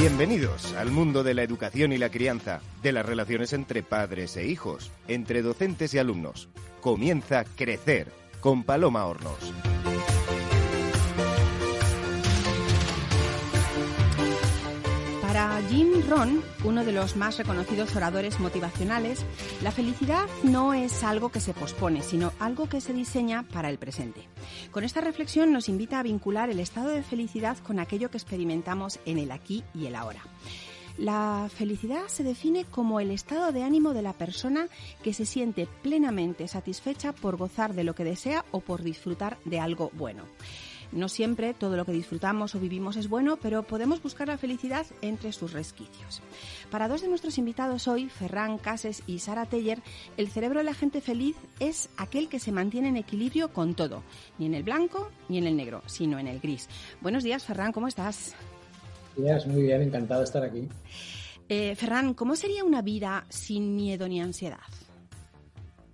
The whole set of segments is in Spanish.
Bienvenidos al mundo de la educación y la crianza, de las relaciones entre padres e hijos, entre docentes y alumnos. Comienza Crecer con Paloma Hornos. Jim Rohn, uno de los más reconocidos oradores motivacionales, la felicidad no es algo que se pospone, sino algo que se diseña para el presente. Con esta reflexión nos invita a vincular el estado de felicidad con aquello que experimentamos en el aquí y el ahora. La felicidad se define como el estado de ánimo de la persona que se siente plenamente satisfecha por gozar de lo que desea o por disfrutar de algo bueno. No siempre todo lo que disfrutamos o vivimos es bueno, pero podemos buscar la felicidad entre sus resquicios. Para dos de nuestros invitados hoy, Ferran Cases y Sara Teller, el cerebro de la gente feliz es aquel que se mantiene en equilibrio con todo, ni en el blanco ni en el negro, sino en el gris. Buenos días, Ferran, ¿cómo estás? Días, muy bien, encantado de estar aquí. Eh, Ferran, ¿cómo sería una vida sin miedo ni ansiedad?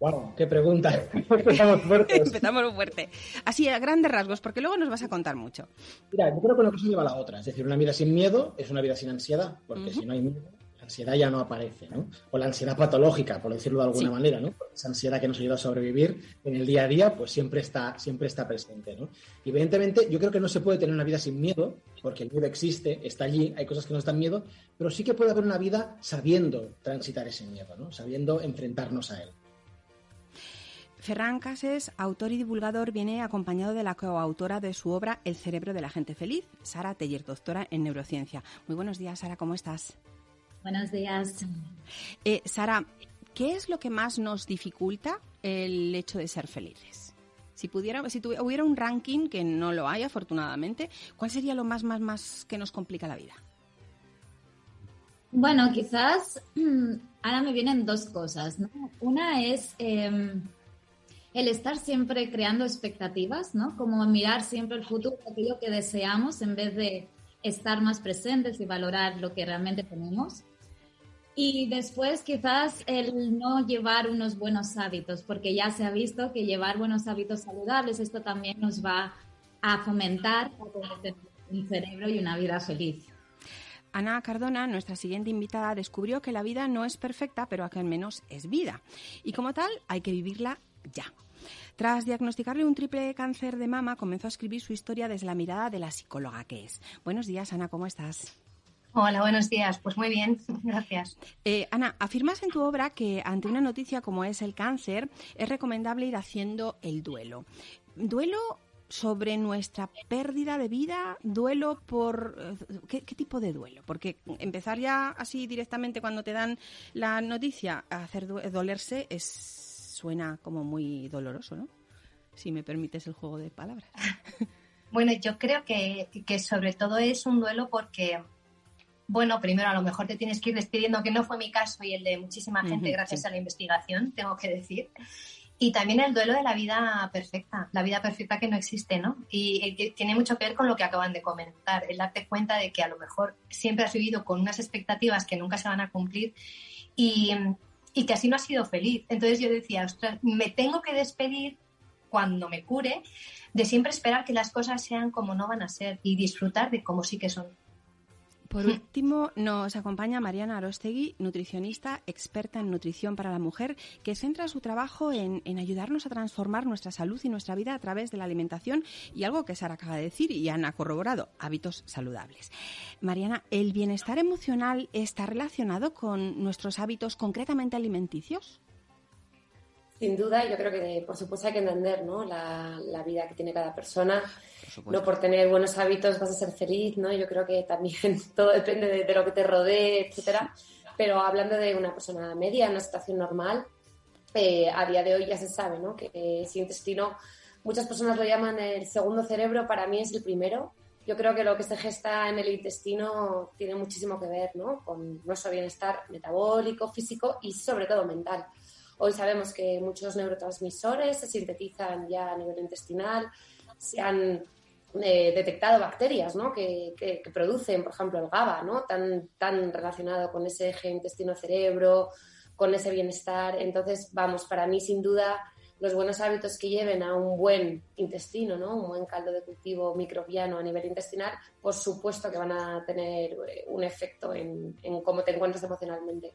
Wow, qué pregunta. Empezamos fuertes. Empezamos fuerte. Así, a grandes rasgos, porque luego nos vas a contar mucho. Mira, yo creo que una cosa lleva a la otra. Es decir, una vida sin miedo es una vida sin ansiedad, porque si no hay miedo, la ansiedad ya no aparece, ¿no? O la ansiedad patológica, por decirlo de alguna manera, ¿no? esa ansiedad que nos ayuda a sobrevivir en el día a día, pues siempre está, siempre está presente, ¿no? Y evidentemente, yo creo que no se puede tener una vida sin miedo, porque el miedo existe, está allí, hay cosas que nos dan miedo, pero sí que puede haber una vida sabiendo transitar ese miedo, ¿no? Sabiendo enfrentarnos a él. Ferran Cases, autor y divulgador, viene acompañado de la coautora de su obra El cerebro de la gente feliz, Sara Teller, doctora en neurociencia. Muy buenos días, Sara, ¿cómo estás? Buenos días. Eh, Sara, ¿qué es lo que más nos dificulta el hecho de ser felices? Si pudiera, si hubiera un ranking que no lo hay, afortunadamente, ¿cuál sería lo más, más, más que nos complica la vida? Bueno, quizás ahora me vienen dos cosas. ¿no? Una es em, el estar siempre creando expectativas, ¿no? Como mirar siempre el futuro, aquello que deseamos, en vez de estar más presentes y valorar lo que realmente tenemos. Y después quizás el no llevar unos buenos hábitos, porque ya se ha visto que llevar buenos hábitos saludables, esto también nos va a fomentar un cerebro y una vida feliz. Ana Cardona, nuestra siguiente invitada, descubrió que la vida no es perfecta, pero que al menos es vida. Y como tal, hay que vivirla ya. Tras diagnosticarle un triple cáncer de mama, comenzó a escribir su historia desde la mirada de la psicóloga que es. Buenos días, Ana, ¿cómo estás? Hola, buenos días. Pues muy bien, gracias. Eh, Ana, afirmas en tu obra que ante una noticia como es el cáncer, es recomendable ir haciendo el duelo. ¿Duelo sobre nuestra pérdida de vida, duelo por... Eh, ¿qué, ¿qué, tipo de duelo? Porque empezar ya así directamente cuando te dan la noticia a hacer dolerse es suena como muy doloroso, ¿no? Si me permites el juego de palabras. Bueno, yo creo que, que sobre todo es un duelo porque, bueno, primero a lo mejor te tienes que ir despidiendo, que no fue mi caso y el de muchísima gente gracias a la investigación, tengo que decir. Y también el duelo de la vida perfecta, la vida perfecta que no existe, ¿no? Y, y tiene mucho que ver con lo que acaban de comentar, el darte cuenta de que a lo mejor siempre has vivido con unas expectativas que nunca se van a cumplir y, y que así no ha sido feliz. Entonces yo decía, ostras, me tengo que despedir cuando me cure de siempre esperar que las cosas sean como no van a ser y disfrutar de cómo sí que son. Por último, nos acompaña Mariana Arostegui, nutricionista, experta en nutrición para la mujer, que centra su trabajo en, en, ayudarnos a transformar nuestra salud y nuestra vida a través de la alimentación y algo que Sara acaba de decir y han corroborado, hábitos saludables. Mariana, ¿el bienestar emocional está relacionado con nuestros hábitos concretamente alimenticios? Sin duda, yo creo que por supuesto hay que entender ¿no? la, la vida que tiene cada persona. Por no por tener buenos hábitos vas a ser feliz, ¿no? Yo creo que también todo depende de, de lo que te rodee, etcétera. Pero hablando de una persona media, en una situación normal, eh, a día de hoy ya se sabe, ¿no? Que eh, ese intestino, muchas personas lo llaman el segundo cerebro, para mí es el primero. Yo creo que lo que se gesta en el intestino tiene muchísimo que ver, ¿no? Con nuestro bienestar metabólico, físico y sobre todo mental. Hoy sabemos que muchos neurotransmisores se sintetizan ya a nivel intestinal, se han eh, detectado bacterias ¿no? que, que, producen, por ejemplo, el GABA, ¿no? tan, tan relacionado con ese eje intestino-cerebro, con ese bienestar. Entonces, vamos, para mí, sin duda, los buenos hábitos que lleven a un buen intestino, ¿no? Un buen caldo de cultivo microbiano a nivel intestinal, por supuesto que van a tener eh, un efecto en, cómo te encuentras emocionalmente.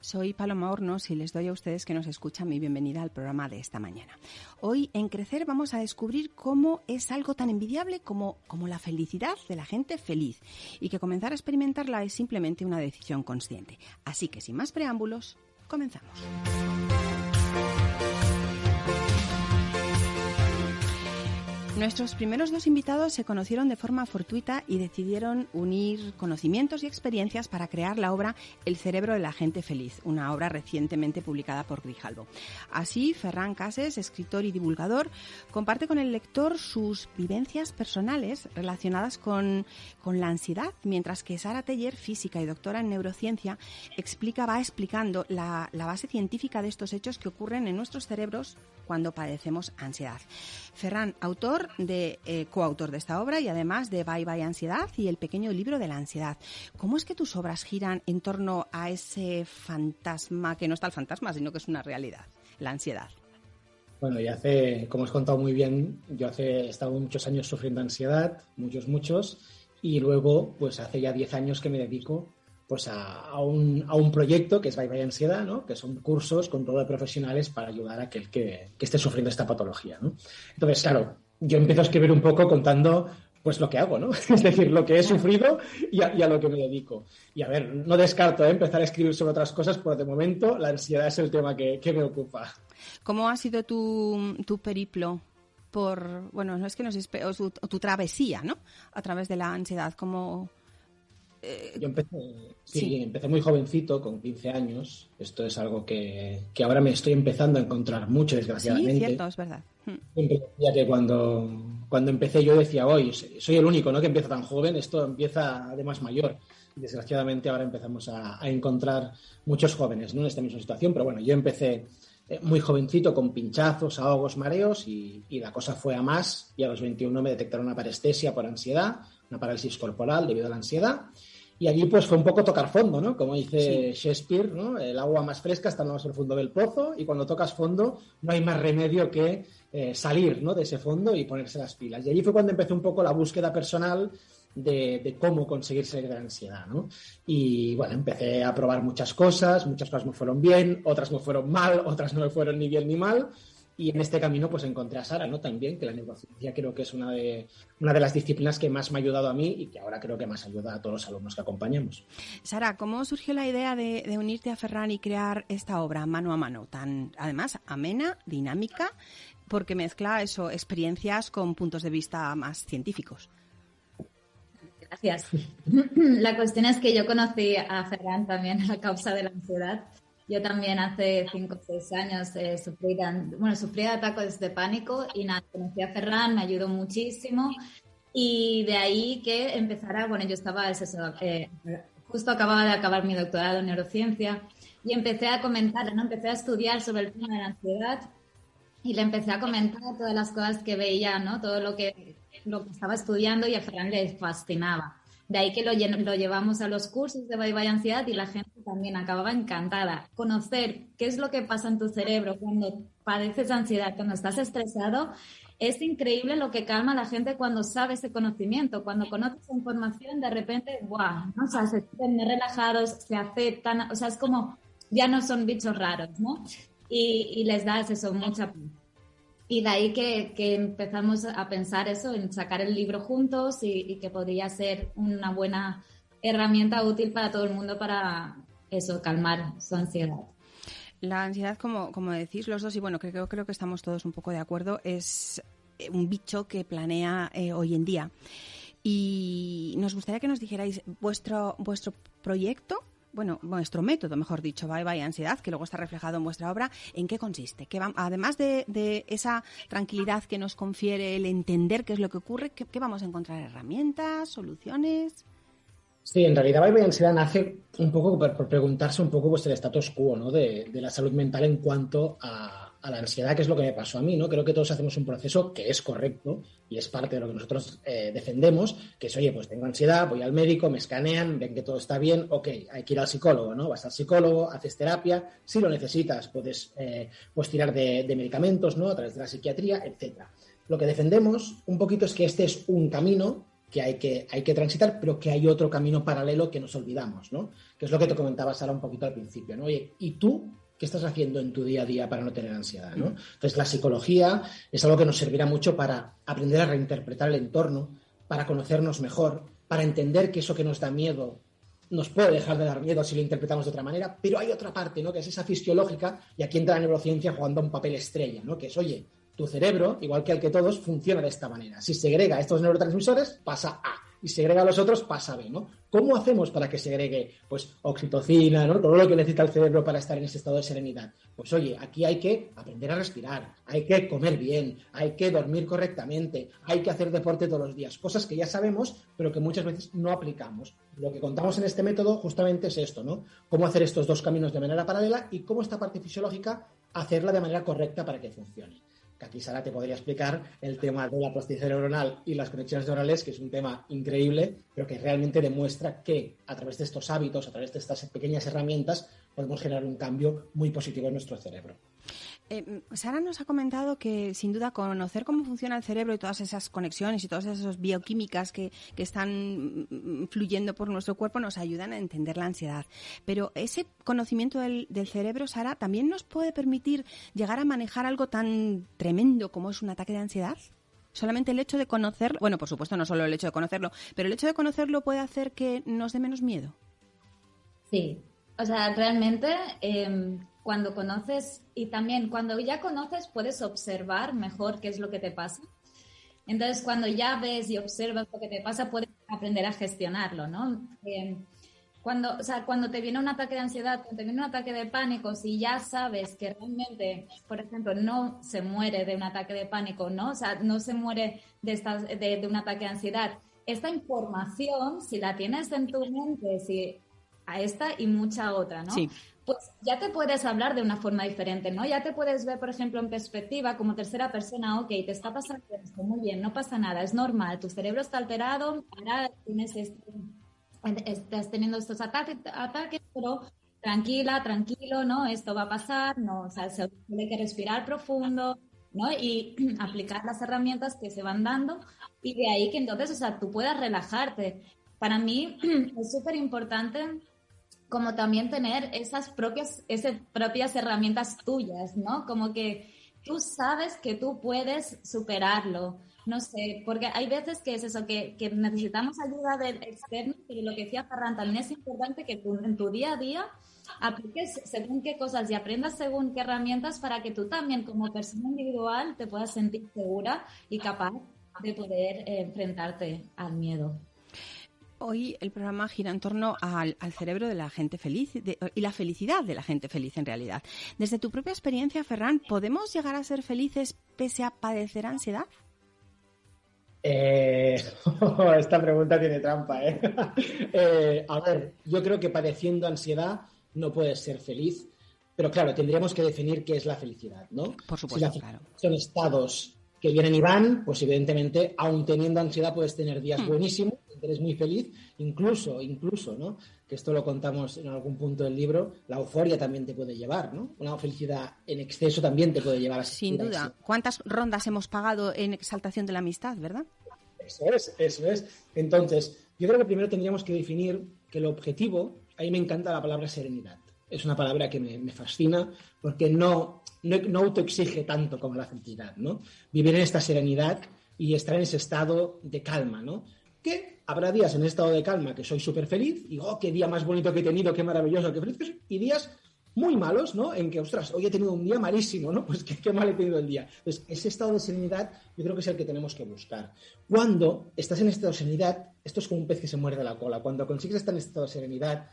Soy Paloma Hornos y les doy a ustedes que nos escuchan mi bienvenida al programa de esta mañana. Hoy en Crecer vamos a descubrir cómo es algo tan envidiable como, como la felicidad de la gente feliz y que comenzar a experimentarla es simplemente una decisión consciente. Así que sin más preámbulos, comenzamos. Nuestros primeros dos invitados se conocieron de forma fortuita y decidieron unir conocimientos y experiencias para crear la obra El cerebro de la gente feliz, una obra recientemente publicada por Grijalbo. Así, Ferran Cases, escritor y divulgador, comparte con el lector sus vivencias personales relacionadas con, con la ansiedad, mientras que Sara Teller, física y doctora en neurociencia, explica, va explicando la, la base científica de estos hechos que ocurren en nuestros cerebros cuando padecemos ansiedad. Ferran, autor de eh, coautor de esta obra y además de Bye Bye Ansiedad y el pequeño libro de la ansiedad. ¿Cómo es que tus obras giran en torno a ese fantasma que no está el fantasma, sino que es una realidad, la ansiedad? Bueno, y hace, como has contado muy bien, yo hace he estado muchos años sufriendo ansiedad, muchos, muchos, y luego, pues hace ya 10 años que me dedico pues a, un, a, un, proyecto que es Bye Bye Ansiedad, ¿no? que son cursos con todo de profesionales para ayudar a aquel que, que esté sufriendo esta patología. ¿no? Entonces, claro, yo empiezo a escribir un poco contando pues lo que hago, ¿no? Es decir, lo que he sufrido y a, y a lo que me dedico. Y a ver, no descarto ¿eh? empezar a escribir sobre otras cosas, pero de momento la ansiedad es el tema que, que me ocupa. ¿Cómo ha sido tu, tu periplo por, bueno, no es que nos tu, tu travesía, ¿no? A través de la ansiedad, ¿cómo, eh, Yo empecé, sí, empecé muy jovencito, con 15 años. Esto es algo que, que, ahora me estoy empezando a encontrar mucho, desgraciadamente. Sí, cierto, es verdad. Hmm. Siempre decía que cuando, cuando empecé yo decía, hoy soy el único ¿no? que empieza tan joven, esto empieza además mayor. Desgraciadamente ahora empezamos a, a encontrar muchos jóvenes ¿no? en esta misma situación, pero bueno, yo empecé eh, muy jovencito con pinchazos, ahogos, mareos y, y, la cosa fue a más y a los 21 me detectaron una parestesia por ansiedad, una parálisis corporal debido a la ansiedad y allí pues fue un poco tocar fondo, ¿no? Como dice sí. Shakespeare, ¿no? El agua más fresca está más profundo del pozo y cuando tocas fondo no hay más remedio que eh, salir, ¿no? De ese fondo y ponerse las pilas. Y allí fue cuando empecé un poco la búsqueda personal de, de, cómo conseguir salir de la ansiedad, ¿no? Y bueno, empecé a probar muchas cosas, muchas cosas me fueron bien, otras me fueron mal, otras no me fueron ni bien ni mal, y en este camino pues encontré a Sara, ¿no? También, que la neurociencia creo que es una de, una de las disciplinas que más me ha ayudado a mí y que ahora creo que más ayuda a todos los alumnos que acompañamos. Sara, ¿cómo surgió la idea de, de unirte a Ferran y crear esta obra mano a mano, tan además amena, dinámica, porque mezcla eso, experiencias con puntos de vista más científicos? Gracias. La cuestión es que yo conocí a Ferran también a causa de la ansiedad yo también hace cinco o seis años eh, sufrí, bueno, sufrí ataques de pánico y nada, conocí a Ferran, me ayudó muchísimo y de ahí que empezara, bueno, yo estaba, eso, eh, justo acababa de acabar mi doctorado en neurociencia y empecé a comentar, ¿no? empecé a estudiar sobre el tema de la ansiedad y le empecé a comentar todas las cosas que veía, ¿no? todo lo que, lo que estaba estudiando y a Ferran le fascinaba. De ahí que lo, llevamos a los cursos de Bye Bye Ansiedad y la gente también acababa encantada. Conocer qué es lo que pasa en tu cerebro cuando padeces ansiedad, cuando estás estresado, es increíble lo que calma a la gente cuando sabe ese conocimiento. Cuando conoces información, de repente, ¡guau! ¿no? O sea, se sienten relajados, se aceptan, o sea, es como, ya no son bichos raros, ¿no? Y, y les das eso, mucha. Y de ahí que, empezamos a pensar eso, en sacar el libro juntos y, que podría ser una buena herramienta útil para todo el mundo para eso, calmar su ansiedad. La ansiedad, como, como decís los dos, y bueno, creo, creo que estamos todos un poco de acuerdo, es un bicho que planea eh, hoy en día. Y nos gustaría que nos dijerais vuestro, vuestro proyecto bueno, vuestro método, mejor dicho, Bye Bye Ansiedad, que luego está reflejado en vuestra obra, ¿en qué consiste? ¿Qué va, además de, esa tranquilidad que nos confiere el entender qué es lo que ocurre, ¿qué, vamos a encontrar? ¿Herramientas? ¿Soluciones? Sí, en realidad Bye Bye Ansiedad nace un poco por, preguntarse un poco vuestro status quo ¿no? de, la salud mental en cuanto a, a la ansiedad, que es lo que me pasó a mí, ¿no? Creo que todos hacemos un proceso que es correcto y es parte de lo que nosotros eh, defendemos, que es, oye, pues tengo ansiedad, voy al médico, me escanean, ven que todo está bien, ok, hay que ir al psicólogo, ¿no? Vas al psicólogo, haces terapia, si lo necesitas, puedes eh, pues tirar de, medicamentos, ¿no? A través de la psiquiatría, etcétera. Lo que defendemos un poquito es que este es un camino que hay que, hay que transitar, pero que hay otro camino paralelo que nos olvidamos, ¿no? Que es lo que te comentaba Sara un poquito al principio, ¿no? Oye, ¿y tú qué estás haciendo en tu día a día para no tener ansiedad, ¿no? Entonces, la psicología es algo que nos servirá mucho para aprender a reinterpretar el entorno, para conocernos mejor, para entender que eso que nos da miedo nos puede dejar de dar miedo si lo interpretamos de otra manera, pero hay otra parte, ¿no? Que es esa fisiológica, y aquí entra la neurociencia jugando un papel estrella, ¿no? Que es, oye, tu cerebro, igual que el que todos, funciona de esta manera. Si segrega estos neurotransmisores, pasa A. Y segrega los otros, pasa B, ¿no? ¿Cómo hacemos para que segregue, pues, oxitocina, ¿no? Todo lo que necesita el cerebro para estar en ese estado de serenidad. Pues, oye, aquí hay que aprender a respirar, hay que comer bien, hay que dormir correctamente, hay que hacer deporte todos los días. Cosas que ya sabemos, pero que muchas veces no aplicamos. Lo que contamos en este método justamente es esto, ¿no? Cómo hacer estos dos caminos de manera paralela y cómo esta parte fisiológica hacerla de manera correcta para que funcione aquí Sara te podría explicar el tema de la plasticidad neuronal y las conexiones neurales, que es un tema increíble, pero que realmente demuestra que a través de estos hábitos, a través de estas pequeñas herramientas, podemos generar un cambio muy positivo en nuestro cerebro. Eh, Sara nos ha comentado que, sin duda, conocer cómo funciona el cerebro y todas esas conexiones y todas esas bioquímicas que, están mm, fluyendo por nuestro cuerpo nos ayudan a entender la ansiedad. Pero ese conocimiento del, cerebro, Sara, también nos puede permitir llegar a manejar algo tan tremendo como es un ataque de ansiedad. Solamente el hecho de conocerlo, bueno, por supuesto, no solo el hecho de conocerlo, pero el hecho de conocerlo puede hacer que nos dé menos miedo. Sí, o sea, realmente em, cuando conoces y también cuando ya conoces puedes observar mejor qué es lo que te pasa. Entonces, cuando ya ves y observas lo que te pasa, puedes aprender a gestionarlo, ¿no? Em, cuando, o sea, cuando te viene un ataque de ansiedad, cuando te viene un ataque de pánico, si ya sabes que realmente, por ejemplo, no se muere de un ataque de pánico, ¿no? O sea, no se muere de, estas, de, de un ataque de ansiedad, esta información, si la tienes en tu mente, si a esta y mucha otra, ¿no? Sí. Pues ya te puedes hablar de una forma diferente, ¿no? Ya te puedes ver, por ejemplo, en perspectiva como tercera persona, ok, te está pasando esto, muy bien, no pasa nada, es normal, tu cerebro está alterado, ahora tienes este, estás teniendo estos ataques, ataques, pero tranquila, tranquilo, ¿no? Esto va a pasar, ¿no? O sea, se tiene que respirar profundo, ¿no? Y aplicar las herramientas que se van dando y de ahí que entonces, o sea, tú puedas relajarte. Para mí es súper importante como también tener esas propias, esas propias herramientas tuyas, ¿no? Como que tú sabes que tú puedes superarlo. No sé, porque hay veces que es eso, que, que necesitamos ayuda del externo, pero lo que decía Ferran, también es importante que tú en tu día a día apliques según qué cosas y aprendas según qué herramientas para que tú también como persona individual te puedas sentir segura y capaz de poder eh, enfrentarte al miedo. Hoy el programa gira en torno al, cerebro de la gente feliz y la felicidad de la gente feliz en realidad. Desde tu propia experiencia, Ferran, ¿podemos llegar a ser felices pese a padecer ansiedad? Eh, esta pregunta tiene trampa, ¿eh? ¿eh? A ver, yo creo que padeciendo ansiedad no puedes ser feliz, pero claro, tendríamos que definir qué es la felicidad, ¿no? Por supuesto, claro. Son estados que vienen y van, pues evidentemente, aun teniendo ansiedad, puedes tener días hmm. buenísimos eres muy feliz, incluso, incluso, ¿no? Que esto lo contamos en algún punto del libro, la euforia también te puede llevar, ¿no? Una felicidad en exceso también te puede llevar a Sin duda. ¿Cuántas rondas hemos pagado en exaltación de la amistad, verdad? Eso es, eso es. Entonces, yo creo que primero tendríamos que definir que el objetivo, ahí me encanta la palabra serenidad. Es una palabra que me, fascina porque no, no, no autoexige tanto como la felicidad, ¿no? Vivir en esta serenidad y estar en ese estado de calma, ¿no? Que habrá días en estado de calma que soy súper feliz y, oh, qué día más bonito que he tenido, qué maravilloso, qué feliz que y días muy malos, ¿no? En que, ostras, hoy he tenido un día malísimo, ¿no? Pues qué, mal he tenido el día. Entonces, ese estado de serenidad yo creo que es el que tenemos que buscar. Cuando estás en estado de serenidad, esto es como un pez que se muerde la cola. Cuando consigues estar en estado de serenidad,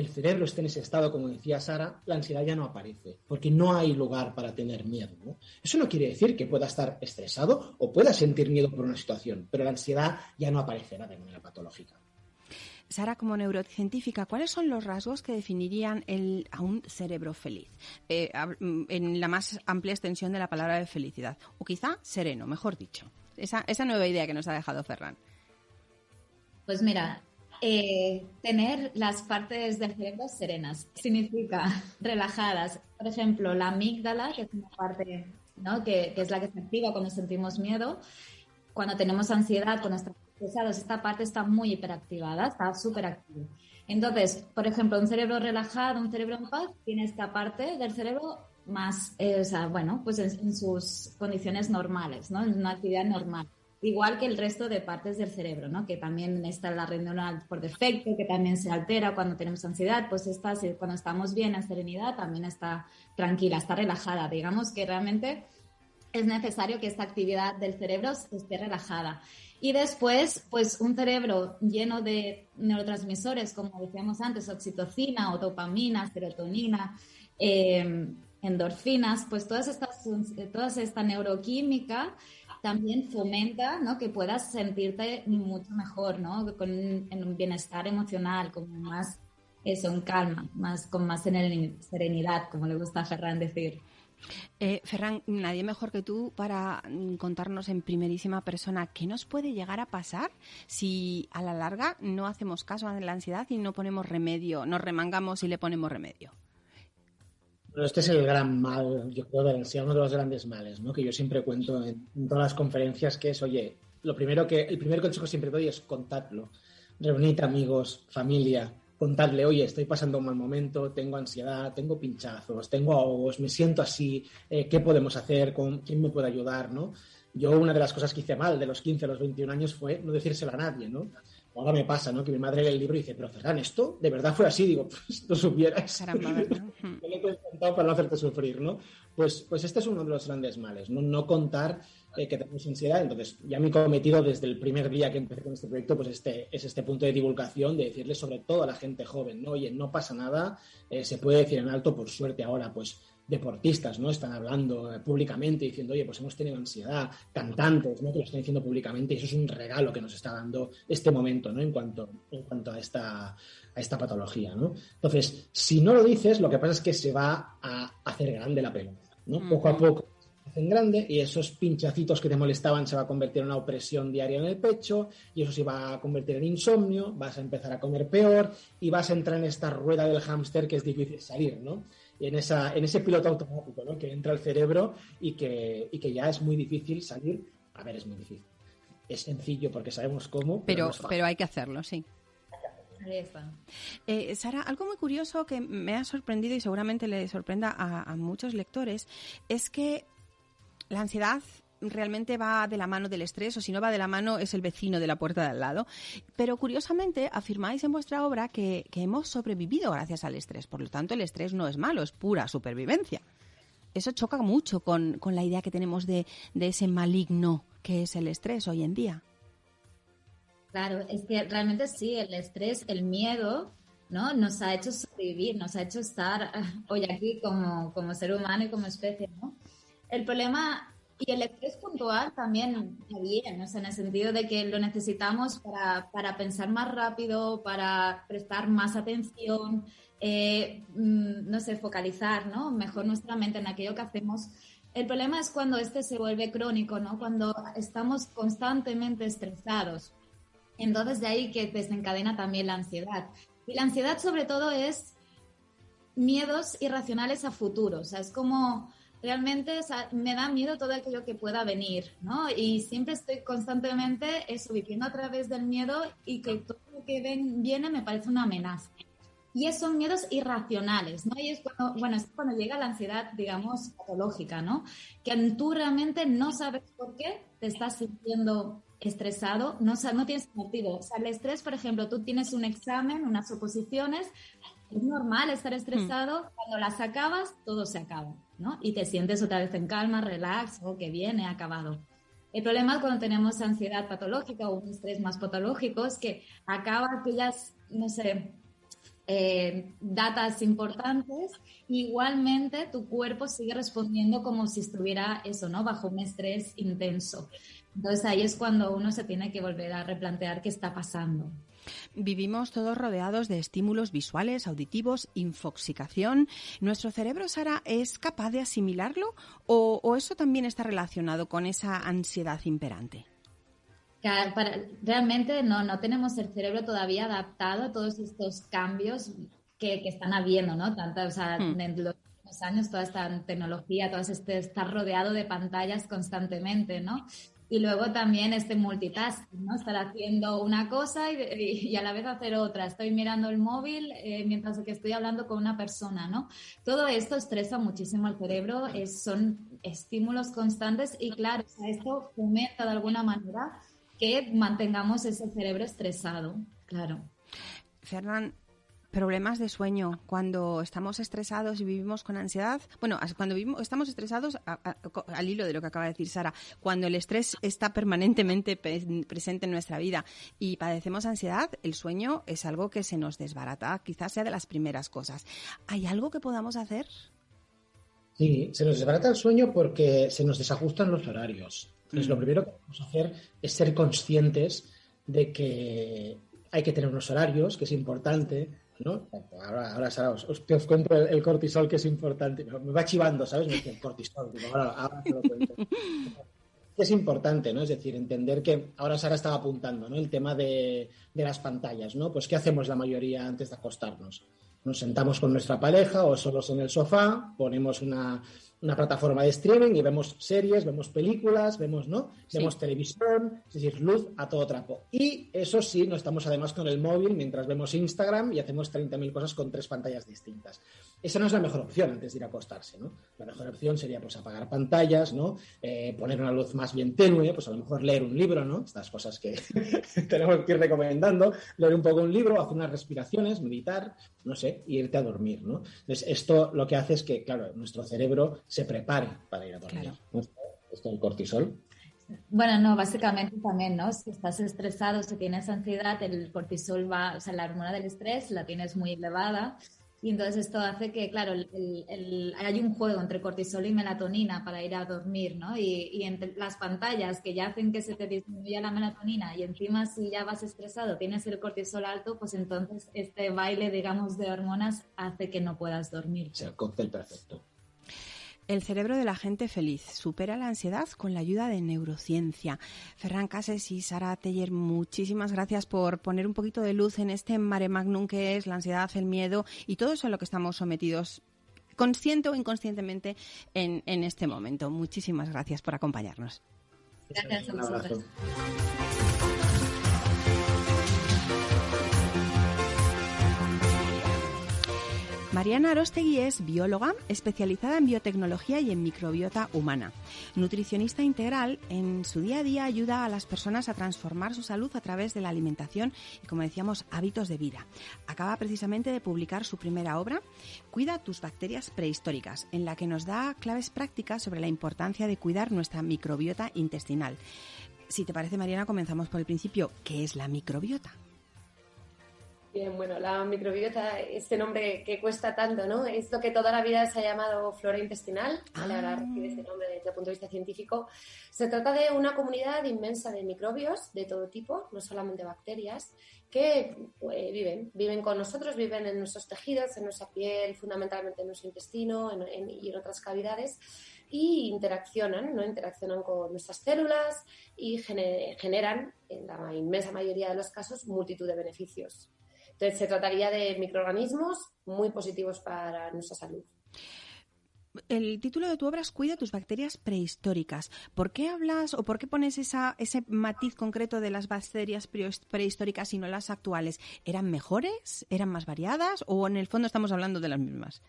el cerebro esté en ese estado, como decía Sara, la ansiedad ya no aparece, porque no hay lugar para tener miedo. Eso no quiere decir que pueda estar estresado o pueda sentir miedo por una situación, pero la ansiedad ya no aparecerá de manera patológica. Sara, como neurocientífica, ¿cuáles son los rasgos que definirían el, a un cerebro feliz? Eh, mm, en la más amplia extensión de la palabra de felicidad. O quizá sereno, mejor dicho. Esa, esa nueva idea que nos ha dejado Ferran. Pues mira, eh, tener las partes del cerebro serenas significa relajadas. Por ejemplo, la amígdala, que es una parte que, es la que se activa cuando sentimos miedo, cuando tenemos ansiedad, cuando estamos pesados, esta parte está muy hiperactivada, está súper activa. Entonces, por ejemplo, un cerebro relajado, un cerebro en paz, tiene esta parte del cerebro más, eh, o sea, bueno, pues en, en, sus condiciones normales, ¿no? En una actividad normal igual que el resto de partes del cerebro, ¿no? Que también está la red neuronal por defecto, que también se altera cuando tenemos ansiedad, pues esta, cuando estamos bien en serenidad, también está tranquila, está relajada. Digamos que realmente es necesario que esta actividad del cerebro esté relajada. Y después, pues un cerebro lleno de neurotransmisores, como decíamos antes, oxitocina o dopamina, serotonina, eh, endorfinas, pues todas estas, toda esta neuroquímica también fomenta ¿no? que puedas sentirte mucho mejor, ¿no? Con en un bienestar emocional, con más eso, en calma, más, con más serenidad, como le gusta a Ferran decir. Eh, Ferran, nadie mejor que tú para contarnos en primerísima persona qué nos puede llegar a pasar si a la larga no hacemos caso a la ansiedad y no ponemos remedio, nos remangamos y le ponemos remedio. Pero este es el gran mal, yo creo, de la ansiedad, uno de los grandes males, ¿no? Que yo siempre cuento en, todas las conferencias, que es, oye, lo primero que, el primer consejo siempre doy es contadlo. Reunid amigos, familia, contadle, oye, estoy pasando un mal momento, tengo ansiedad, tengo pinchazos, tengo ahogos, me siento así, eh, ¿qué podemos hacer? ¿Con, ¿Quién me puede ayudar? ¿no? Yo una de las cosas que hice mal de los 15 a los 21 años fue no decírselo a nadie, ¿no? Ahora me pasa, ¿no? Que mi madre lee el libro y dice, pero Ferran, ¿esto de verdad fue así? Digo, pues no supieras. Caramba, ¿verdad? le he contado para no hacerte sufrir, ¿no? Pues, pues este es uno de los grandes males, no, no contar eh, que tenemos ansiedad. Entonces, ya mi cometido desde el primer día que empecé con este proyecto, pues este es este punto de divulgación, de decirle sobre todo a la gente joven, ¿no? Oye, no pasa nada, eh, se puede decir en alto, por suerte ahora, pues deportistas, ¿no? Están hablando eh, públicamente diciendo, oye, pues hemos tenido ansiedad, cantantes, ¿no? Que lo están diciendo públicamente y eso es un regalo que nos está dando este momento, ¿no? En cuanto, en cuanto a esta, a esta patología, ¿no? Entonces, si no lo dices, lo que pasa es que se va a hacer grande la pelota, ¿no? Poco a poco se hacen grande y esos pinchacitos que te molestaban se va a convertir en una opresión diaria en el pecho y eso se va a convertir en insomnio, vas a empezar a comer peor y vas a entrar en esta rueda del hámster que es difícil salir, ¿no? En, esa, en ese piloto automático ¿no? que entra al cerebro y que, y que ya es muy difícil salir. A ver, es muy difícil. Es sencillo porque sabemos cómo. Pero, pero, hay que hacerlo, sí. Eh, Sara, algo muy curioso que me ha sorprendido y seguramente le sorprenda a, a muchos lectores es que la ansiedad realmente va de la mano del estrés o si no va de la mano es el vecino de la puerta de al lado. Pero curiosamente afirmáis en vuestra obra que, hemos sobrevivido gracias al estrés. Por lo tanto, el estrés no es malo, es pura supervivencia. Eso choca mucho con, la idea que tenemos de, ese maligno que es el estrés hoy en día. Claro, es que realmente sí, el estrés, el miedo, ¿no? Nos ha hecho sobrevivir, nos ha hecho estar hoy aquí como, como ser humano y como especie, ¿no? El problema y el puntual también bien, o sea, en el sentido de que lo necesitamos para, para pensar más rápido, para prestar más atención, eh, mm, no sé, focalizar, ¿no? Mejor nuestra mente en aquello que hacemos. El problema es cuando este se vuelve crónico, ¿no? Cuando estamos constantemente estresados. Entonces de ahí que desencadena también la ansiedad. Y la ansiedad sobre todo es miedos irracionales a futuro, o sea, es como realmente me da miedo todo aquello que pueda venir, ¿no? Y siempre estoy constantemente eso, viviendo a través del miedo y que todo lo que ven, viene me parece una amenaza. Y esos son miedos irracionales, ¿no? Y es cuando, bueno, es cuando llega la ansiedad, digamos, patológica, ¿no? Que tú realmente no sabes por qué te estás sintiendo estresado, no, no tienes motivo. O sea, el estrés, por ejemplo, tú tienes un examen, unas oposiciones, es normal estar estresado, mm. cuando las acabas, todo se acaba. ¿No? Y te sientes otra vez en calma, relax, o que viene, acabado. El problema es cuando tenemos ansiedad patológica o un estrés más patológico es que acaba aquellas, no sé, eh, datas importantes, igualmente tu cuerpo sigue respondiendo como si estuviera eso, ¿no? Bajo un estrés intenso. Entonces ahí es cuando uno se tiene que volver a replantear qué está pasando. Vivimos todos rodeados de estímulos visuales, auditivos, infoxicación. ¿Nuestro cerebro, Sara, es capaz de asimilarlo o, eso también está relacionado con esa ansiedad imperante? realmente no, no tenemos el cerebro todavía adaptado a todos estos cambios que, están habiendo, ¿no? Tanto, o sea, hmm. en los años toda esta tecnología, todo este estar rodeado de pantallas constantemente, ¿no? Y luego también este multitasking, ¿no? Estar haciendo una cosa y, a la vez hacer otra. Estoy mirando el móvil eh, mientras que estoy hablando con una persona, ¿no? Todo esto estresa muchísimo al cerebro, son estímulos constantes y claro, esto fomenta de alguna manera que mantengamos ese cerebro estresado, claro. Fernán, problemas de sueño, cuando estamos estresados y vivimos con ansiedad, bueno, cuando vivimos, estamos estresados, al hilo de lo que acaba de decir Sara, cuando el estrés está permanentemente presente en nuestra vida y padecemos ansiedad, el sueño es algo que se nos desbarata, quizás sea de las primeras cosas. ¿Hay algo que podamos hacer? Sí, se nos desbarata el sueño porque se nos desajustan los horarios. Entonces, lo mm. primero que podemos hacer es ser conscientes de que hay que tener unos horarios, que es importante, ¿no? Ahora, ahora Sara, os, os, cuento el, cortisol que es importante. Me va chivando, ¿sabes? Me dice el cortisol. ahora, ahora te lo cuento. es importante, ¿no? Es decir, entender que ahora Sara estaba apuntando, ¿no? El tema de, de, las pantallas, ¿no? Pues ¿qué hacemos la mayoría antes de acostarnos? Nos sentamos con nuestra pareja o solos en el sofá, ponemos una, una plataforma de streaming y vemos series, vemos películas, vemos, ¿no? Vemos televisión, es decir, luz a todo trapo. Y eso sí, no estamos además con el móvil mientras vemos Instagram y hacemos 30.000 cosas con tres pantallas distintas. Esa no es la mejor opción antes de ir a acostarse, ¿no? La mejor opción sería pues apagar pantallas, ¿no? Eh, poner una luz más bien tenue, pues a lo mejor leer un libro, ¿no? Estas cosas que tenemos que ir recomendando, leer un poco un libro, hacer unas respiraciones, meditar, no sé, y irte a dormir, ¿no? Entonces, esto lo que hace es que, claro, nuestro cerebro se prepare para ir a dormir. Esto el cortisol. Bueno, no, básicamente también, ¿no? Si estás estresado, si tienes ansiedad, el cortisol va, o sea, la hormona del estrés la tienes muy elevada y entonces esto hace que, claro, hay un juego entre cortisol y melatonina para ir a dormir, ¿no? Y, y, entre las pantallas que ya hacen que se te disminuya la melatonina y encima si ya vas estresado, tienes el cortisol alto, pues entonces este baile, digamos, de hormonas hace que no puedas dormir. O sea, el cóctel perfecto. El cerebro de la gente feliz supera la ansiedad con la ayuda de neurociencia. Ferran Cases y Sara Teller, muchísimas gracias por poner un poquito de luz en este mare magnum que es la ansiedad, el miedo y todo eso a lo que estamos sometidos consciente o inconscientemente en, en este momento. Muchísimas gracias por acompañarnos. Gracias a vosotros. Mariana Arostegui es bióloga especializada en biotecnología y en microbiota humana. Nutricionista integral, en su día a día ayuda a las personas a transformar su salud a través de la alimentación y, como decíamos, hábitos de vida. Acaba precisamente de publicar su primera obra, Cuida tus bacterias prehistóricas, en la que nos da claves prácticas sobre la importancia de cuidar nuestra microbiota intestinal. Si te parece, Mariana, comenzamos por el principio. ¿Qué es la microbiota? Bien, bueno, la microbiota, este nombre que cuesta tanto, ¿no? Es lo que toda la vida se ha llamado flora intestinal, ahora ah. recibe este nombre desde el punto de vista científico. Se trata de una comunidad inmensa de microbios de todo tipo, no solamente bacterias, que pues, viven, viven con nosotros, viven en nuestros tejidos, en nuestra piel, fundamentalmente en nuestro intestino y en otras cavidades y interaccionan, ¿no? Interaccionan con nuestras células y generan, en la inmensa mayoría de los casos, multitud de beneficios. Entonces, se trataría de microorganismos muy positivos para nuestra salud. El título de tu obra es Cuida tus bacterias prehistóricas. ¿Por qué hablas o por qué pones esa, ese matiz concreto de las bacterias prehistóricas y no las actuales? ¿Eran mejores? ¿Eran más variadas? ¿O en el fondo estamos hablando de las mismas?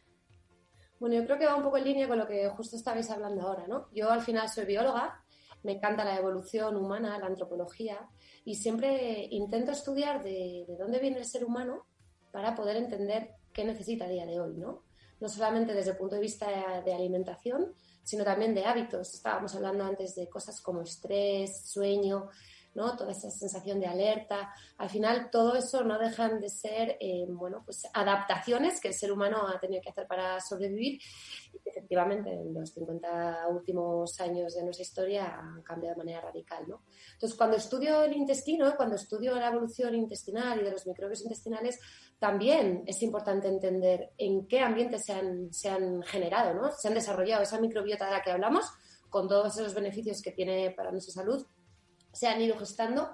Bueno, yo creo que va un poco en línea con lo que justo estabais hablando ahora, ¿no? Yo al final soy bióloga, me encanta la evolución humana, la antropología, y siempre intento estudiar de, dónde viene el ser humano para poder entender qué necesita a día de hoy, ¿no? No solamente desde el punto de vista de alimentación, sino también de hábitos. Estábamos hablando antes de cosas como estrés, sueño. ¿No? Toda esa sensación de alerta. Al final, todo eso no dejan de ser, eh, bueno, pues adaptaciones que el ser humano ha tenido que hacer para sobrevivir. Efectivamente, en los 50 últimos años de nuestra historia han cambiado de manera radical, ¿no? Entonces, cuando estudio el intestino, cuando estudio la evolución intestinal y de los microbios intestinales, también es importante entender en qué ambiente se han, se han generado, ¿no? Se han desarrollado esa microbiota de la que hablamos, con todos esos beneficios que tiene para nuestra salud, se han ido gestando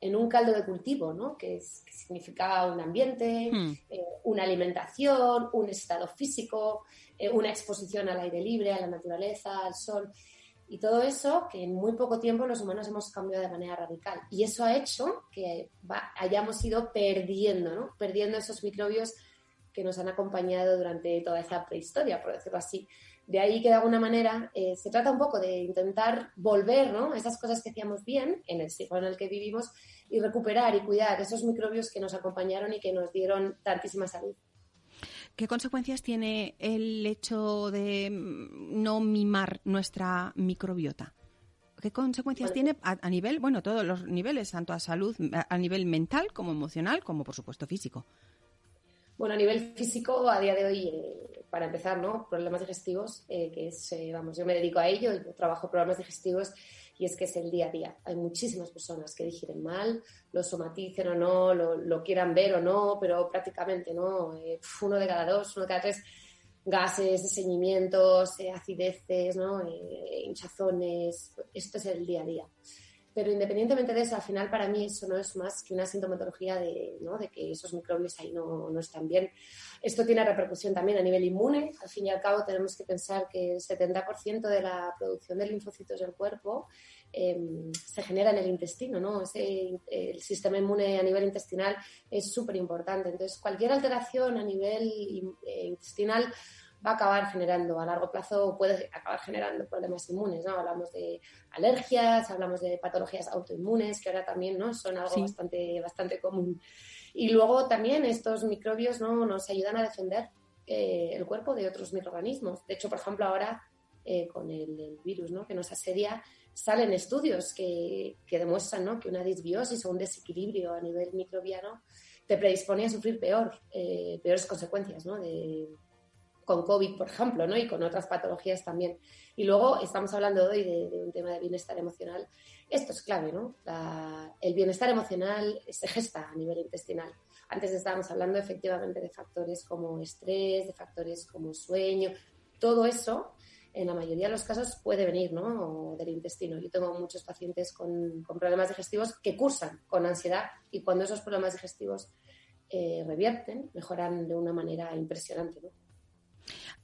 en un caldo de cultivo, ¿no? que, significaba un ambiente, hmm. eh, una alimentación, un estado físico, eh, una exposición al aire libre, a la naturaleza, al sol. Y todo eso que en muy poco tiempo los humanos hemos cambiado de manera radical. Y eso ha hecho que hayamos ido perdiendo, ¿no? Perdiendo esos microbios que nos han acompañado durante toda esa prehistoria, por decirlo así. De ahí que de alguna manera eh, se trata un poco de intentar volver ¿no? esas cosas que hacíamos bien en el siglo en el que vivimos y recuperar y cuidar esos microbios que nos acompañaron y que nos dieron tantísima salud. ¿Qué consecuencias tiene el hecho de mm, no mimar nuestra microbiota? ¿Qué consecuencias tiene a, nivel, bueno, todos los niveles, tanto a salud, a nivel mental como emocional, como por supuesto físico? Bueno, a nivel físico, a día de hoy, eh, para empezar, ¿no? Problemas digestivos, eh, que es, eh, vamos, yo me dedico a ello, yo trabajo problemas digestivos y es que es el día a día. Hay muchísimas personas que digieren mal, lo somaticen o no, lo, quieran ver o no, pero prácticamente, ¿no? uno de cada dos, uno de cada tres gases, ceñimientos, acideces, ¿no? hinchazones, esto es el día a día. Pero independientemente de eso, al final para mí eso no es más que una sintomatología de, ¿no? de que esos microbios ahí no, no, están bien. Esto tiene repercusión también a nivel inmune. Al fin y al cabo tenemos que pensar que el 70% de la producción de linfocitos del cuerpo em, se genera en el intestino. ¿no? Ese, el sistema inmune a nivel intestinal es súper importante. Entonces, cualquier alteración a nivel eh, intestinal va a acabar generando a largo plazo, puede acabar generando problemas inmunes, ¿no? Hablamos de alergias, hablamos de patologías autoinmunes, que ahora también, ¿no? Son algo bastante, bastante común. Y luego también estos microbios, ¿no? Nos ayudan a defender eh, el cuerpo de otros microorganismos. De hecho, por ejemplo, ahora eh, con el, virus, ¿no? Que nos asedia, salen estudios que, que demuestran, ¿no? Que una disbiosis o un desequilibrio a nivel microbiano te predispone a sufrir peor, eh, peores consecuencias, ¿no? De, con COVID, por ejemplo, ¿no? y con otras patologías también. Y luego estamos hablando hoy de, un tema de bienestar emocional. Esto es clave, ¿no? el bienestar emocional se gesta a nivel intestinal. Antes estábamos hablando efectivamente de factores como estrés, de factores como sueño. Todo eso, en la mayoría de los casos, puede venir ¿no? del intestino. Yo tengo muchos pacientes con, problemas digestivos que cursan con ansiedad y cuando esos problemas digestivos eh, revierten, mejoran de una manera impresionante. ¿no?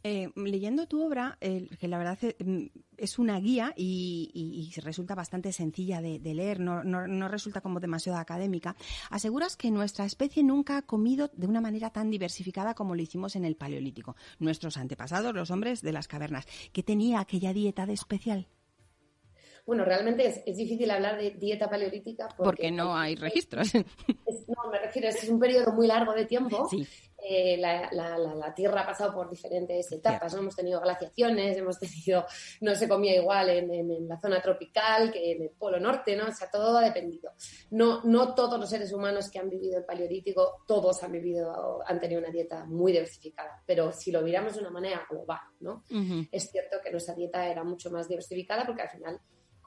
Eh, leyendo tu obra, que la verdad mm, es una guía y, resulta bastante sencilla de, leer, no, resulta como demasiado académica, aseguras que nuestra especie nunca ha comido de una manera tan diversificada como lo hicimos en el Paleolítico. Nuestros antepasados, los hombres de las cavernas, ¿qué tenía aquella dieta de especial? Bueno, realmente es, difícil hablar de dieta paleolítica porque, no hay registros. no, me refiero, es un periodo muy largo de tiempo sí. Eh, la, Tierra ha pasado por diferentes etapas, ¿no? Hemos tenido glaciaciones, hemos tenido, no se comía igual en, la zona tropical que en el Polo Norte, ¿no? O sea, todo ha dependido. No, no todos los seres humanos que han vivido el Paleolítico, todos han vivido, han tenido una dieta muy diversificada, pero si lo miramos de una manera global, ¿no? Es cierto que nuestra dieta era mucho más diversificada porque al final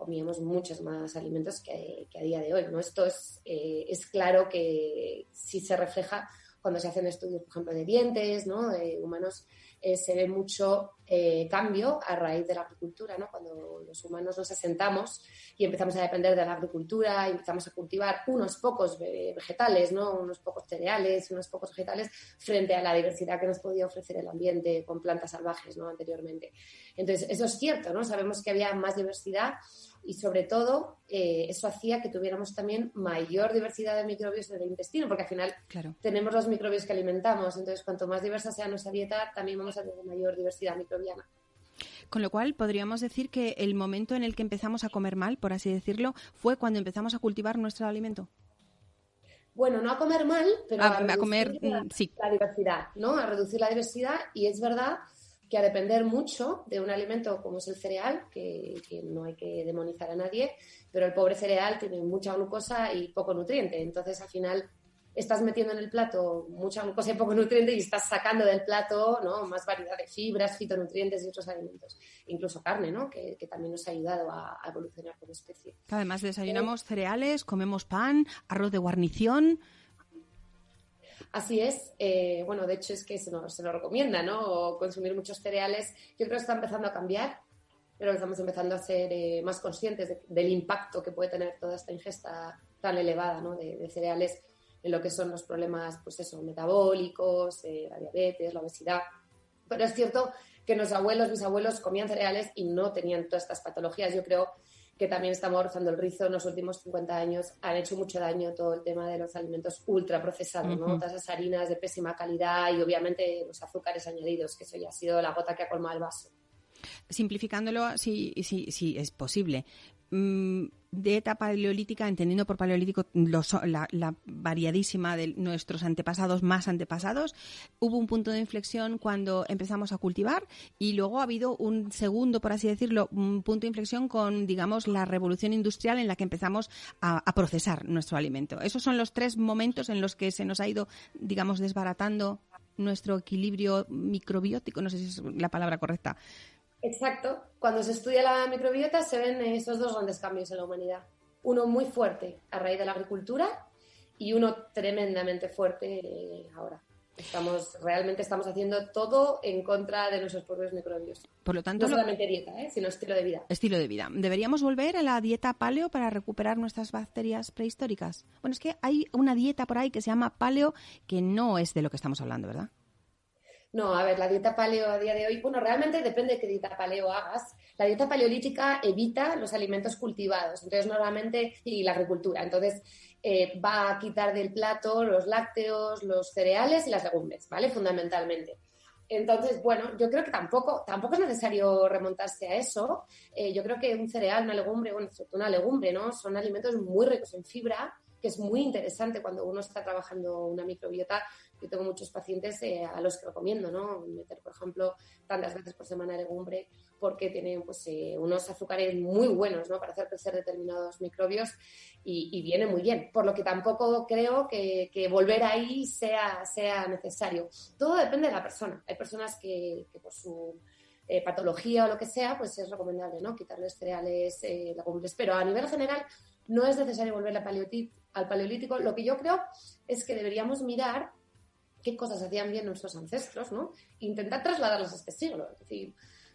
comíamos muchos más alimentos que, a día de hoy, ¿no? Esto es, eh, es claro que si se refleja cuando se hacen estudios, por ejemplo, de dientes, ¿no? de humanos, eh, se ve mucho eh, cambio a raíz de la agricultura, ¿no? cuando los humanos nos asentamos y empezamos a depender de la agricultura empezamos a cultivar unos pocos vegetales, ¿no? unos pocos cereales, unos pocos vegetales, frente a la diversidad que nos podía ofrecer el ambiente con plantas salvajes ¿no? anteriormente. Entonces, eso es cierto, ¿no? sabemos que había más diversidad y sobre todo eh, eso hacía que tuviéramos también mayor diversidad de microbios en el intestino, porque al final tenemos los microbios que alimentamos, entonces cuanto más diversa sea nuestra dieta, también vamos a tener mayor diversidad microbiana. Con lo cual, podríamos decir que el momento en el que empezamos a comer mal, por así decirlo, fue cuando empezamos a cultivar nuestro alimento. Bueno, no a comer mal, pero a, comer, la, mm, sí. la diversidad, ¿no? A reducir la diversidad y es verdad que a depender mucho de un alimento como es el cereal, que, no hay que demonizar a nadie, pero el pobre cereal tiene mucha glucosa y poco nutriente. Entonces, al final, estás metiendo en el plato mucha glucosa y poco nutriente y estás sacando del plato ¿no? más variedad de fibras, fitonutrientes y otros alimentos. Incluso carne, ¿no? que, también nos ha ayudado a, evolucionar como especie. Además, desayunamos cereales, comemos pan, arroz de guarnición. Así es. Eh, bueno, de hecho es que se nos, se recomienda, ¿no? consumir muchos cereales. Yo creo que está empezando a cambiar, pero estamos empezando a ser eh, más conscientes del impacto que puede tener toda esta ingesta tan elevada, ¿no? de, cereales en lo que son los problemas, pues eso, metabólicos, eh, la diabetes, la obesidad. Pero es cierto que nuestros abuelos, bisabuelos comían cereales y no tenían todas estas patologías. Yo creo que también estamos rozando el rizo en los últimos 50 años, han hecho mucho daño todo el tema de los alimentos ultraprocesados, ¿no? Todas esas harinas de pésima calidad y obviamente los azúcares añadidos, que eso ya ha sido la gota que ha colmado el vaso. Simplificándolo, si, si, si es posible, Mm, dieta paleolítica, entendiendo por paleolítico la, variadísima de nuestros antepasados más antepasados, hubo un punto de inflexión cuando empezamos a cultivar y luego ha habido un segundo, por así decirlo, un punto de inflexión con, digamos, la revolución industrial en la que empezamos a, a procesar nuestro alimento. Esos son los tres momentos en los que se nos ha ido, digamos, desbaratando nuestro equilibrio microbiótico, no sé si es la palabra correcta, Exacto. Cuando se estudia la microbiota se ven esos dos grandes cambios en la humanidad. Uno muy fuerte a raíz de la agricultura y uno tremendamente fuerte eh, ahora. Estamos, realmente estamos haciendo todo en contra de nuestros propios microbios. Por lo tanto, no solamente dieta, ¿eh? sino estilo de vida. Estilo de vida. ¿Deberíamos volver a la dieta paleo para recuperar nuestras bacterias prehistóricas? Bueno, es que hay una dieta por ahí que se llama paleo que no es de lo que estamos hablando, ¿verdad? No, a ver, la dieta paleo a día de hoy, bueno, realmente depende de qué dieta paleo hagas. La dieta paleolítica evita los alimentos cultivados, entonces normalmente, y la agricultura, entonces eh, va a quitar del plato los lácteos, los cereales y las legumbres, ¿vale? Fundamentalmente. Entonces, bueno, yo creo que tampoco, tampoco es necesario remontarse a eso. Eh, yo creo que un cereal, una legumbre, bueno, una legumbre, ¿no? Son alimentos muy ricos en fibra, que es muy interesante cuando uno está trabajando una microbiota yo tengo muchos pacientes eh, a los que recomiendo, ¿no? Meter, por ejemplo, tantas veces por semana legumbre porque tienen pues, eh, unos azúcares muy buenos, ¿no? Para hacer crecer determinados microbios y, viene muy bien. Por lo que tampoco creo que, volver ahí sea, sea necesario. Todo depende de la persona. Hay personas que, por su eh, patología o lo que sea, pues es recomendable, ¿no? Quitarles cereales, legumbres. Pero a nivel general no es necesario volver al paleolítico. Lo que yo creo es que deberíamos mirar qué cosas hacían bien nuestros ancestros, ¿no? Intentar trasladarlas a este siglo. Es decir,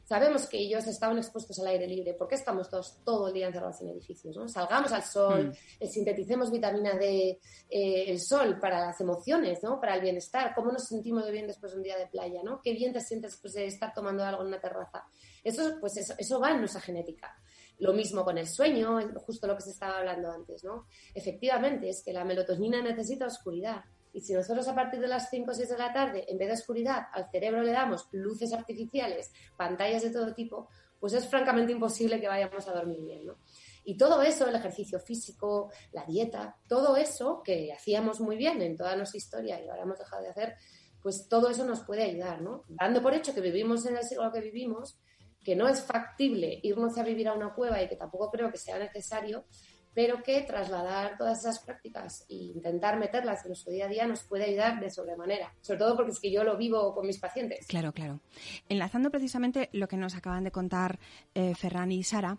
sabemos que ellos estaban expuestos al aire libre. ¿Por qué estamos todos todo el día encerrados en edificios? ¿no? Salgamos al sol, mm. eh, sinteticemos vitamina D, eh, el sol para las emociones, ¿no? Para el bienestar. ¿Cómo nos sentimos de bien después de un día de playa, ¿no? Qué bien te sientes después de estar tomando algo en una terraza. Eso, pues eso, eso va en nuestra genética. Lo mismo con el sueño, justo lo que se estaba hablando antes, ¿no? Efectivamente, es que la melatonina necesita oscuridad y si nosotros a partir de las 5 o 6 de la tarde, en vez de oscuridad, al cerebro le damos luces artificiales, pantallas de todo tipo, pues es francamente imposible que vayamos a dormir bien, ¿no? Y todo eso, el ejercicio físico, la dieta, todo eso que hacíamos muy bien en toda nuestra historia y ahora hemos dejado de hacer, pues todo eso nos puede ayudar, ¿no? Dando por hecho que vivimos en el siglo que vivimos, que no es factible irnos a vivir a una cueva y que tampoco creo que sea necesario, pero que trasladar todas esas prácticas e intentar meterlas en nuestro día a día nos puede ayudar de sobremanera, sobre todo porque es que yo lo vivo con mis pacientes. Claro, claro. Enlazando precisamente lo que nos acaban de contar eh, Ferran y Sara,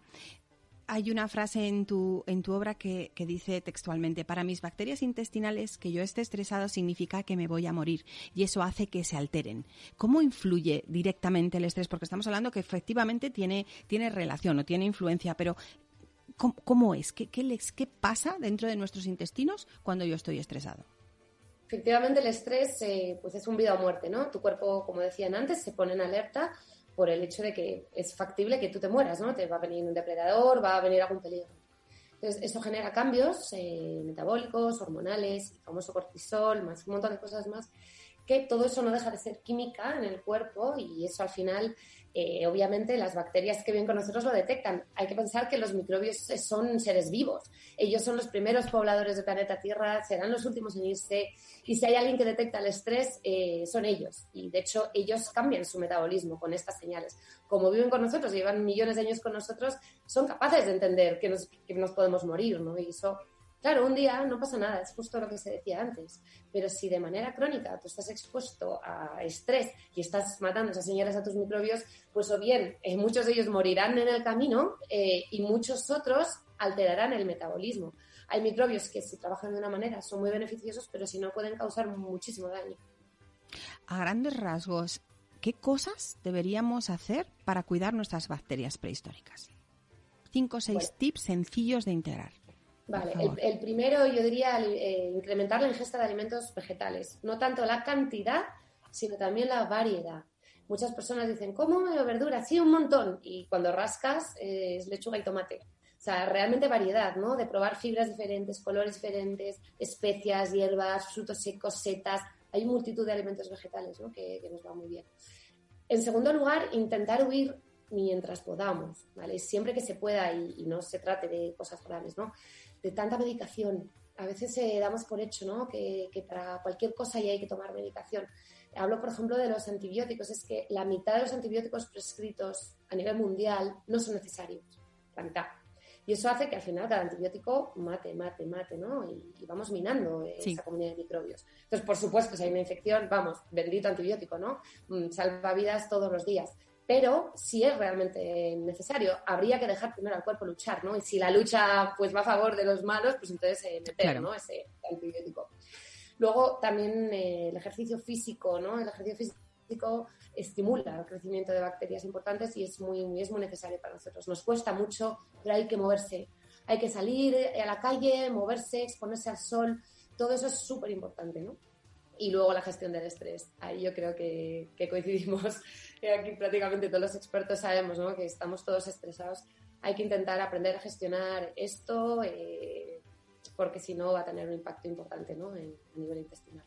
hay una frase en tu, en tu obra que, que, dice textualmente, para mis bacterias intestinales que yo esté estresado significa que me voy a morir y eso hace que se alteren. ¿Cómo influye directamente el estrés? Porque estamos hablando que efectivamente tiene, tiene relación o tiene influencia, pero ¿Cómo, es? ¿Qué, les, ¿Qué pasa dentro de nuestros intestinos cuando yo estoy estresado? Efectivamente, el estrés eh, pues es un vida o muerte, ¿no? Tu cuerpo, como decían antes, se pone en alerta por el hecho de que es factible que tú te mueras, ¿no? Te va a venir un depredador, va a venir algún peligro. Entonces, eso genera cambios eh, metabólicos, hormonales, el famoso cortisol, más un montón de cosas más que todo eso no deja de ser química en el cuerpo y eso al final eh, obviamente las bacterias que viven con nosotros lo detectan. Hay que pensar que los microbios son seres vivos. Ellos son los primeros pobladores del planeta Tierra, serán los últimos en irse. Y si hay alguien que detecta el estrés, eh, son ellos. Y de hecho, ellos cambian su metabolismo con estas señales. Como viven con nosotros, llevan millones de años con nosotros, son capaces de entender que nos, que nos podemos morir, ¿no? Y eso Claro, un día no pasa nada, es justo lo que se decía antes, pero si de manera crónica tú estás expuesto a estrés y estás matando esas señales a tus microbios, pues o bien eh, muchos de ellos morirán en el camino eh, y muchos otros alterarán el metabolismo. Hay microbios que si trabajan de una manera son muy beneficiosos, pero si no pueden causar muchísimo daño. A grandes rasgos, ¿qué cosas deberíamos hacer para cuidar nuestras bacterias prehistóricas? Cinco o seis tips sencillos de integrar. Vale, el, primero yo diría eh, incrementar la ingesta de alimentos vegetales, no tanto la cantidad, sino también la variedad. Muchas personas dicen, ¿cómo verdura? Sí, un montón. Y cuando rascas eh, es lechuga y tomate. O sea, realmente variedad, ¿no? De probar fibras diferentes, colores diferentes, especias, hierbas, frutos secos, setas. Hay multitud de alimentos vegetales, ¿no? Que, nos va muy bien. En segundo lugar, intentar huir mientras podamos, ¿vale? Siempre que se pueda y, y no se trate de cosas graves, ¿no? De tanta medicación. A veces eh, damos por hecho ¿no? que, para cualquier cosa ya hay que tomar medicación. Hablo, por ejemplo, de los antibióticos. Es que la mitad de los antibióticos prescritos a nivel mundial no son necesarios. La mitad. Y eso hace que al final cada antibiótico mate, mate, mate, ¿no? Y, vamos minando esa comunidad de microbios. Entonces, por supuesto, si hay una infección, vamos, bendito antibiótico, ¿no? Mm, salva vidas todos los días pero si es realmente necesario, habría que dejar primero al cuerpo luchar, ¿no? Y si la lucha pues va a favor de los malos, pues entonces eh, meter, ¿no? Ese antibiótico. Luego también eh, el ejercicio físico, ¿no? El ejercicio físico estimula el crecimiento de bacterias importantes y es muy, es muy necesario para nosotros. Nos cuesta mucho, pero hay que moverse. Hay que salir a la calle, moverse, exponerse al sol. Todo eso es súper importante, ¿no? Y luego la gestión del estrés. Ahí yo creo que, que coincidimos aquí prácticamente todos los expertos sabemos ¿no? que estamos todos estresados. Hay que intentar aprender a gestionar esto eh, porque si no va a tener un impacto importante ¿no? en, a nivel intestinal.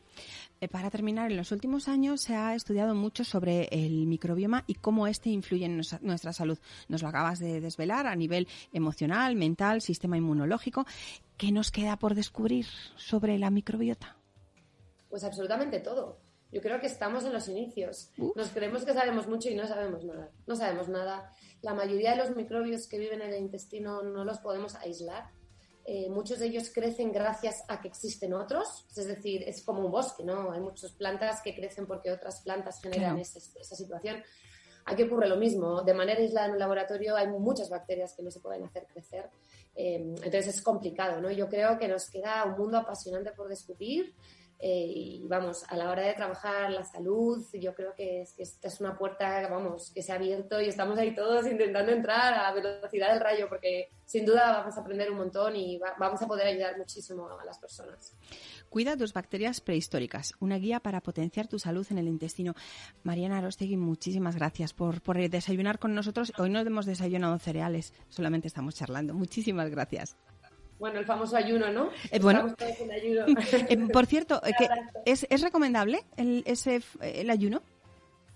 Eh, para terminar, en los últimos años se ha estudiado mucho sobre el microbioma y cómo este influye en nuestra salud. Nos lo acabas de desvelar a nivel emocional, mental, sistema inmunológico. ¿Qué nos queda por descubrir sobre la microbiota? Pues absolutamente todo. Yo creo que estamos en los inicios. Nos creemos que sabemos mucho y no sabemos nada. No sabemos nada. La mayoría de los microbios que viven en el intestino no los podemos aislar. Eh, muchos de ellos crecen gracias a que existen otros, es decir, es como un bosque, ¿no? Hay muchas plantas que crecen porque otras plantas generan esa, situación. Aquí ocurre lo mismo. De manera aislada en un laboratorio hay muchas bacterias que no se pueden hacer crecer. Eh, entonces es complicado, ¿no? Yo creo que nos queda un mundo apasionante por descubrir. Eh, y vamos, a la hora de trabajar la salud, yo creo que, es, que esta es una puerta, vamos, que se ha abierto y estamos ahí todos intentando entrar a velocidad del rayo, porque sin duda vamos a aprender un montón y vamos a poder ayudar muchísimo a las personas. Cuida tus bacterias prehistóricas, una guía para potenciar tu salud en el intestino. Mariana Arostegui, muchísimas gracias por, por desayunar con nosotros. Hoy no hemos desayunado cereales, solamente estamos charlando. Muchísimas gracias. Bueno, el famoso ayuno, ¿no? Eh, bueno, eh, por cierto, eh, ¿es, ¿es, recomendable el, ese, el ayuno?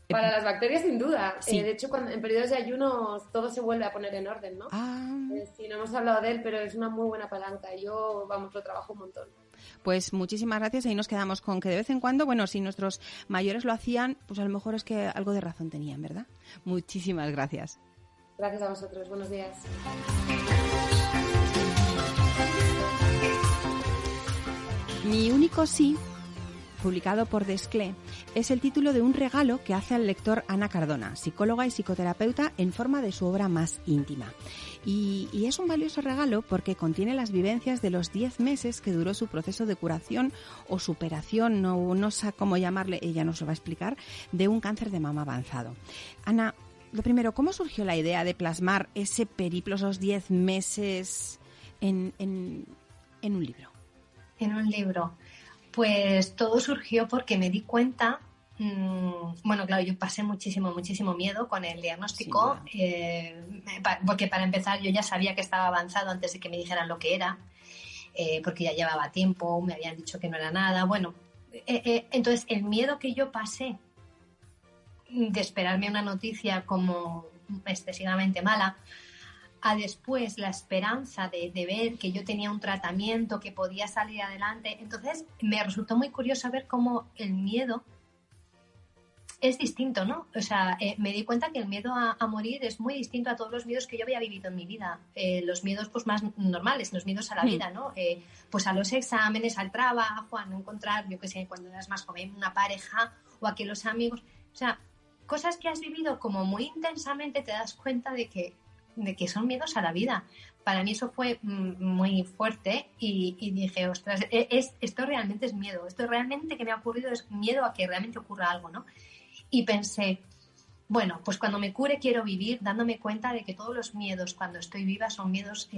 Para las bacterias, sin duda. de hecho, cuando, en periodos de ayuno todo se vuelve a poner en orden, ¿no? Ah. sí, no hemos hablado de él, pero es una muy buena palanca. Yo, vamos, lo trabajo un montón. Pues muchísimas gracias. Ahí nos quedamos con que de vez en cuando, bueno, si nuestros mayores lo hacían, pues a lo mejor es que algo de razón tenían, ¿verdad? Muchísimas gracias. Gracias a vosotros. Buenos días. Mi único sí, publicado por Desclé, es el título de un regalo que hace al lector Ana Cardona, psicóloga y psicoterapeuta, en forma de su obra más íntima. Y, es un valioso regalo porque contiene las vivencias de los 10 meses que duró su proceso de curación o superación, no, no sé cómo llamarle, ella nos lo va a explicar, de un cáncer de mama avanzado. Ana, lo primero, ¿cómo surgió la idea de plasmar ese periplo, esos 10 meses en un libro? En un libro? Pues todo surgió porque me di cuenta, mm, bueno, claro, yo pasé muchísimo, muchísimo miedo con el diagnóstico, eh, porque para empezar yo ya sabía que estaba avanzado antes de que me dijeran lo que era, eh, porque ya llevaba tiempo, me habían dicho que no era nada, bueno, eh, eh, entonces, el miedo que yo pasé de esperarme una noticia como excesivamente mala, a después la esperanza de, de, ver que yo tenía un tratamiento, que podía salir adelante. Entonces me resultó muy curioso ver cómo el miedo es distinto, ¿no? O sea, eh, me di cuenta que el miedo a, morir es muy distinto a todos los miedos que yo había vivido en mi vida. Eh, los miedos pues más normales, los miedos a la hmm. vida, ¿no? Eh, pues a los exámenes, al trabajo, a no encontrar, yo qué sé, cuando eras más joven, una pareja o a que los amigos... O sea, cosas que has vivido como muy intensamente te das cuenta de que, de que son miedos a la vida. Para mí eso fue mm, muy fuerte y, dije, ostras, e, es, esto realmente es miedo, esto realmente que me ha ocurrido es miedo a que realmente ocurra algo, ¿no? y pensé, bueno, pues cuando me cure quiero vivir dándome cuenta de que todos los miedos cuando estoy viva son miedos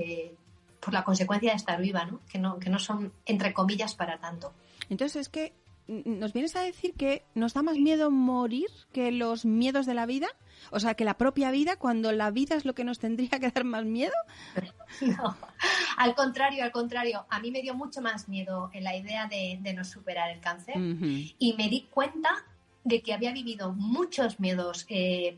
por la consecuencia de estar viva, ¿no? Que, ¿no? que no son, entre comillas, para tanto. Entonces es que nos vienes a decir que nos da más miedo morir que los miedos de la vida. O sea, que la propia vida, cuando la vida es lo que nos tendría que dar más miedo. No, al contrario, al contrario. A mí me dio mucho más miedo en la idea de, no superar el cáncer. Y me di cuenta de que había vivido muchos miedos eh,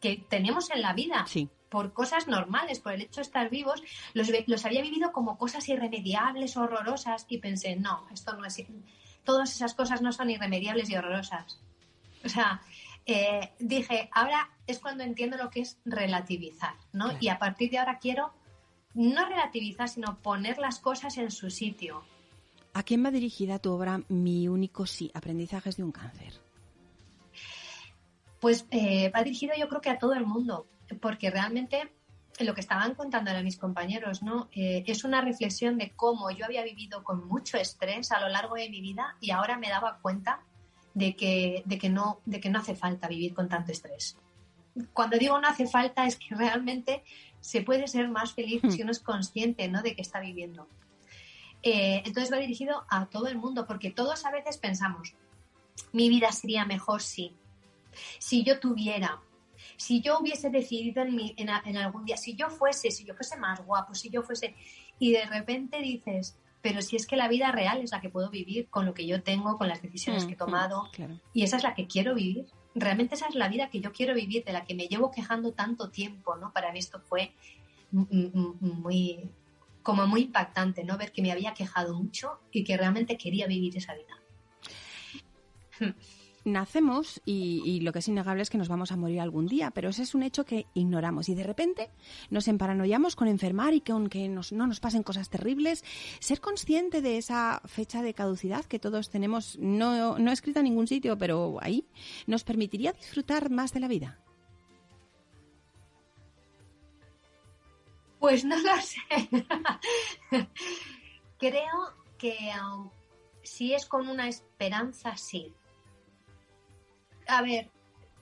que tenemos en la vida. Por cosas normales, por el hecho de estar vivos, los, los había vivido como cosas irremediables, horrorosas, y pensé, no, esto no es. Todas esas cosas no son irremediables y horrorosas. O sea, eh, dije, ahora es cuando entiendo lo que es relativizar, ¿no? Y a partir de ahora quiero no relativizar, sino poner las cosas en su sitio. ¿A quién va dirigida tu obra Mi único sí, aprendizajes de un cáncer? Pues eh, va dirigido yo creo que a todo el mundo, porque realmente lo que estaban contando ahora mis compañeros, ¿no? Eh, es una reflexión de cómo yo había vivido con mucho estrés a lo largo de mi vida y ahora me daba cuenta de que, de que, no, de que no hace falta vivir con tanto estrés. Cuando digo no hace falta es que realmente se puede ser más feliz si hmm. uno es consciente ¿no? de que está viviendo. Eh, entonces va dirigido a todo el mundo, porque todos a veces pensamos, mi vida sería mejor si, si yo tuviera, si yo hubiese decidido en, algún día, si yo fuese, si yo fuese más guapo, si yo fuese, y de repente dices, pero si es que la vida real es la que puedo vivir con lo que yo tengo, con las decisiones que he mm, tomado, mm, y esa es la que quiero vivir. Realmente esa es la vida que yo quiero vivir, de la que me llevo quejando tanto tiempo, ¿no? Para mí esto fue muy, como muy impactante, ¿no? Ver que me había quejado mucho y que realmente quería vivir esa vida nacemos y, lo que es innegable es que nos vamos a morir algún día, pero ese es un hecho que ignoramos y de repente nos emparanoiamos con enfermar y que no nos pasen cosas terribles. Ser consciente de esa fecha de caducidad que todos tenemos, no, no escrita en ningún sitio, pero ahí, nos permitiría disfrutar más de la vida. Pues no lo sé. Creo que um, si es con una esperanza, sí a ver,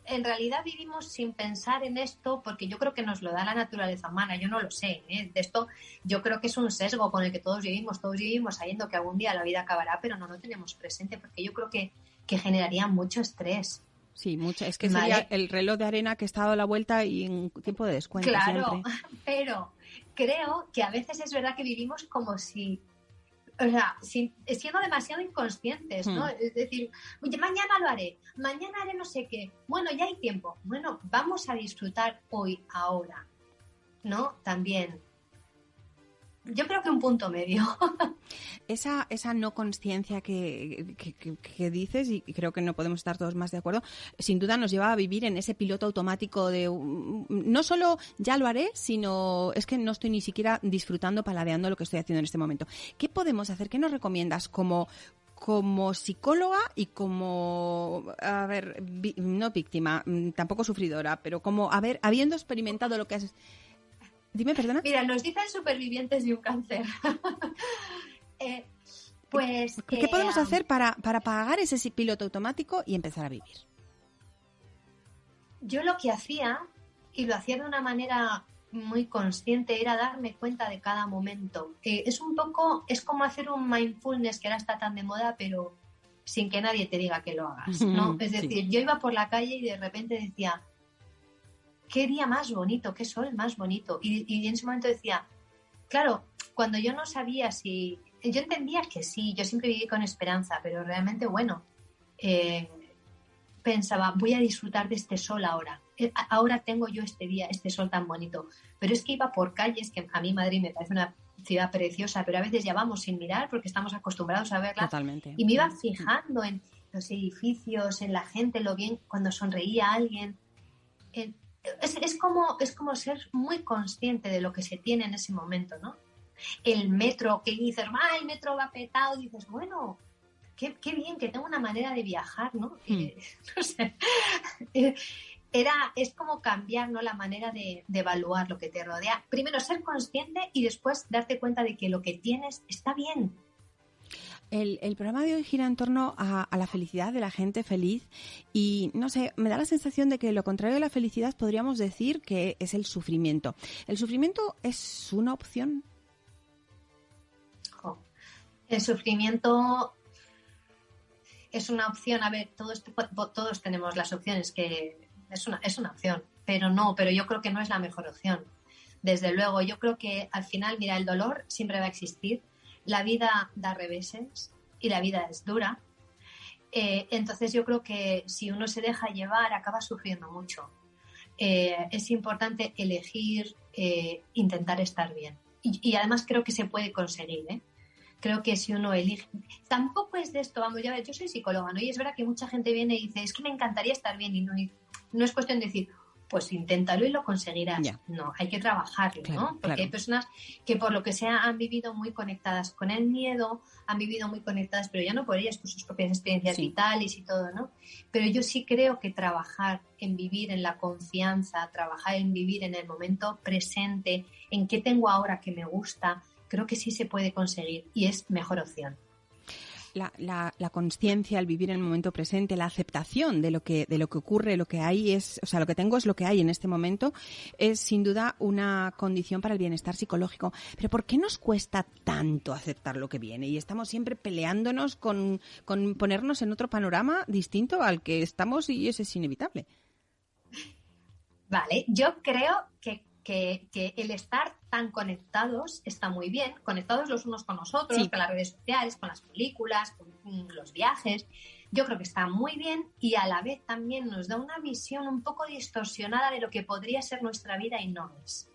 en realidad vivimos sin pensar en esto porque yo creo que nos lo da la naturaleza humana, yo no lo sé. ¿eh? De esto yo creo que es un sesgo con el que todos vivimos, todos vivimos sabiendo que algún día la vida acabará, pero no lo tenemos presente porque yo creo que, que generaría mucho estrés. Sí, mucho. Es que sería el reloj de arena que está dado la vuelta y en tiempo de descuento. Claro, pero creo que a veces es verdad que vivimos como si o sea, siendo demasiado inconscientes, ¿no? Hmm. Es decir, oye, mañana lo haré, mañana haré no sé qué, bueno, ya hay tiempo, bueno, vamos a disfrutar hoy, ahora, ¿no? También yo creo que un punto medio. esa, esa no conciencia que, que, dices, y creo que no podemos estar todos más de acuerdo, sin duda nos lleva a vivir en ese piloto automático de no solo ya lo haré, sino es que no estoy ni siquiera disfrutando, paladeando lo que estoy haciendo en este momento. ¿Qué podemos hacer? ¿Qué nos recomiendas como, como psicóloga y como, a ver, no víctima, mm, tampoco sufridora, pero como, a ver, habiendo experimentado lo que has Dime, perdona. Mira, nos dicen supervivientes de un cáncer. Eh, pues. ¿Qué podemos hacer para, para pagar ese piloto automático y empezar a vivir? Yo lo que hacía, y lo hacía de una manera muy consciente, era darme cuenta de cada momento. Eh, es un poco, es como hacer un mindfulness que ahora está tan de moda, pero sin que nadie te diga que lo hagas, ¿no? Es decir, yo iba por la calle y de repente decía, qué día más bonito, qué sol más bonito. Y, en ese momento decía, claro, cuando yo no sabía si yo entendía que sí, yo siempre viví con esperanza, pero realmente, bueno, eh, pensaba, voy a disfrutar de este sol ahora. Eh, ahora tengo yo este día, este sol tan bonito. Pero es que iba por calles, que a mí Madrid me parece una ciudad preciosa, pero a veces ya vamos sin mirar porque estamos acostumbrados a verla. Totalmente. Y me iba fijando en los edificios, en la gente, lo bien cuando sonreía alguien. Es, es, como, es como ser muy consciente de lo que se tiene en ese momento, ¿no? El metro, que dices, ah, el metro va petado, dices, bueno, qué, qué bien que tengo una manera de viajar, ¿no? Eh, no sé. Era, es como cambiar ¿no? la manera de, evaluar lo que te rodea. Primero ser consciente y después darte cuenta de que lo que tienes está bien. El, programa de hoy gira en torno a, la felicidad de la gente feliz y no sé, me da la sensación de que lo contrario de la felicidad podríamos decir que es el sufrimiento. ¿El sufrimiento es una opción? El sufrimiento es una opción. A ver, todos, todos tenemos las opciones que es una, es una opción, pero no, pero yo creo que no es la mejor opción. Desde luego, yo creo que al final, mira, el dolor siempre va a existir, la vida da reveses y la vida es dura. Eh, entonces yo creo que si uno se deja llevar, acaba sufriendo mucho. Eh, es importante elegir, eh, intentar estar bien. Y, además creo que se puede conseguir. creo que si uno elige, tampoco es de esto, vamos, ya ver, yo soy psicóloga, ¿no? Y es verdad que mucha gente viene y dice, es que me encantaría estar bien y no es cuestión de decir, pues inténtalo y lo conseguirás. No, hay que trabajarlo, ¿no? Porque hay personas que por lo que sea han vivido muy conectadas con el miedo, han vivido muy conectadas, pero ya no por ellas, por sus propias experiencias vitales y todo, ¿no? Pero yo sí creo que trabajar en vivir en la confianza, trabajar en vivir en el momento presente, en qué tengo ahora que me gusta, creo que sí se puede conseguir y es mejor opción. La, la, conciencia, el vivir en el momento presente, la aceptación de lo que de lo que ocurre, lo que hay es, o sea, lo que tengo es lo que hay en este momento, es sin duda una condición para el bienestar psicológico. Pero ¿por qué nos cuesta tanto aceptar lo que viene? Y estamos siempre peleándonos con, con ponernos en otro panorama distinto al que estamos y eso es inevitable. Vale, yo creo que que, el estar tan conectados está muy bien, conectados los unos con los otros, con las redes sociales, con las películas, con mm, los viajes. Yo creo que está muy bien y a la vez también nos da una visión un poco distorsionada de lo que podría ser nuestra vida y no es.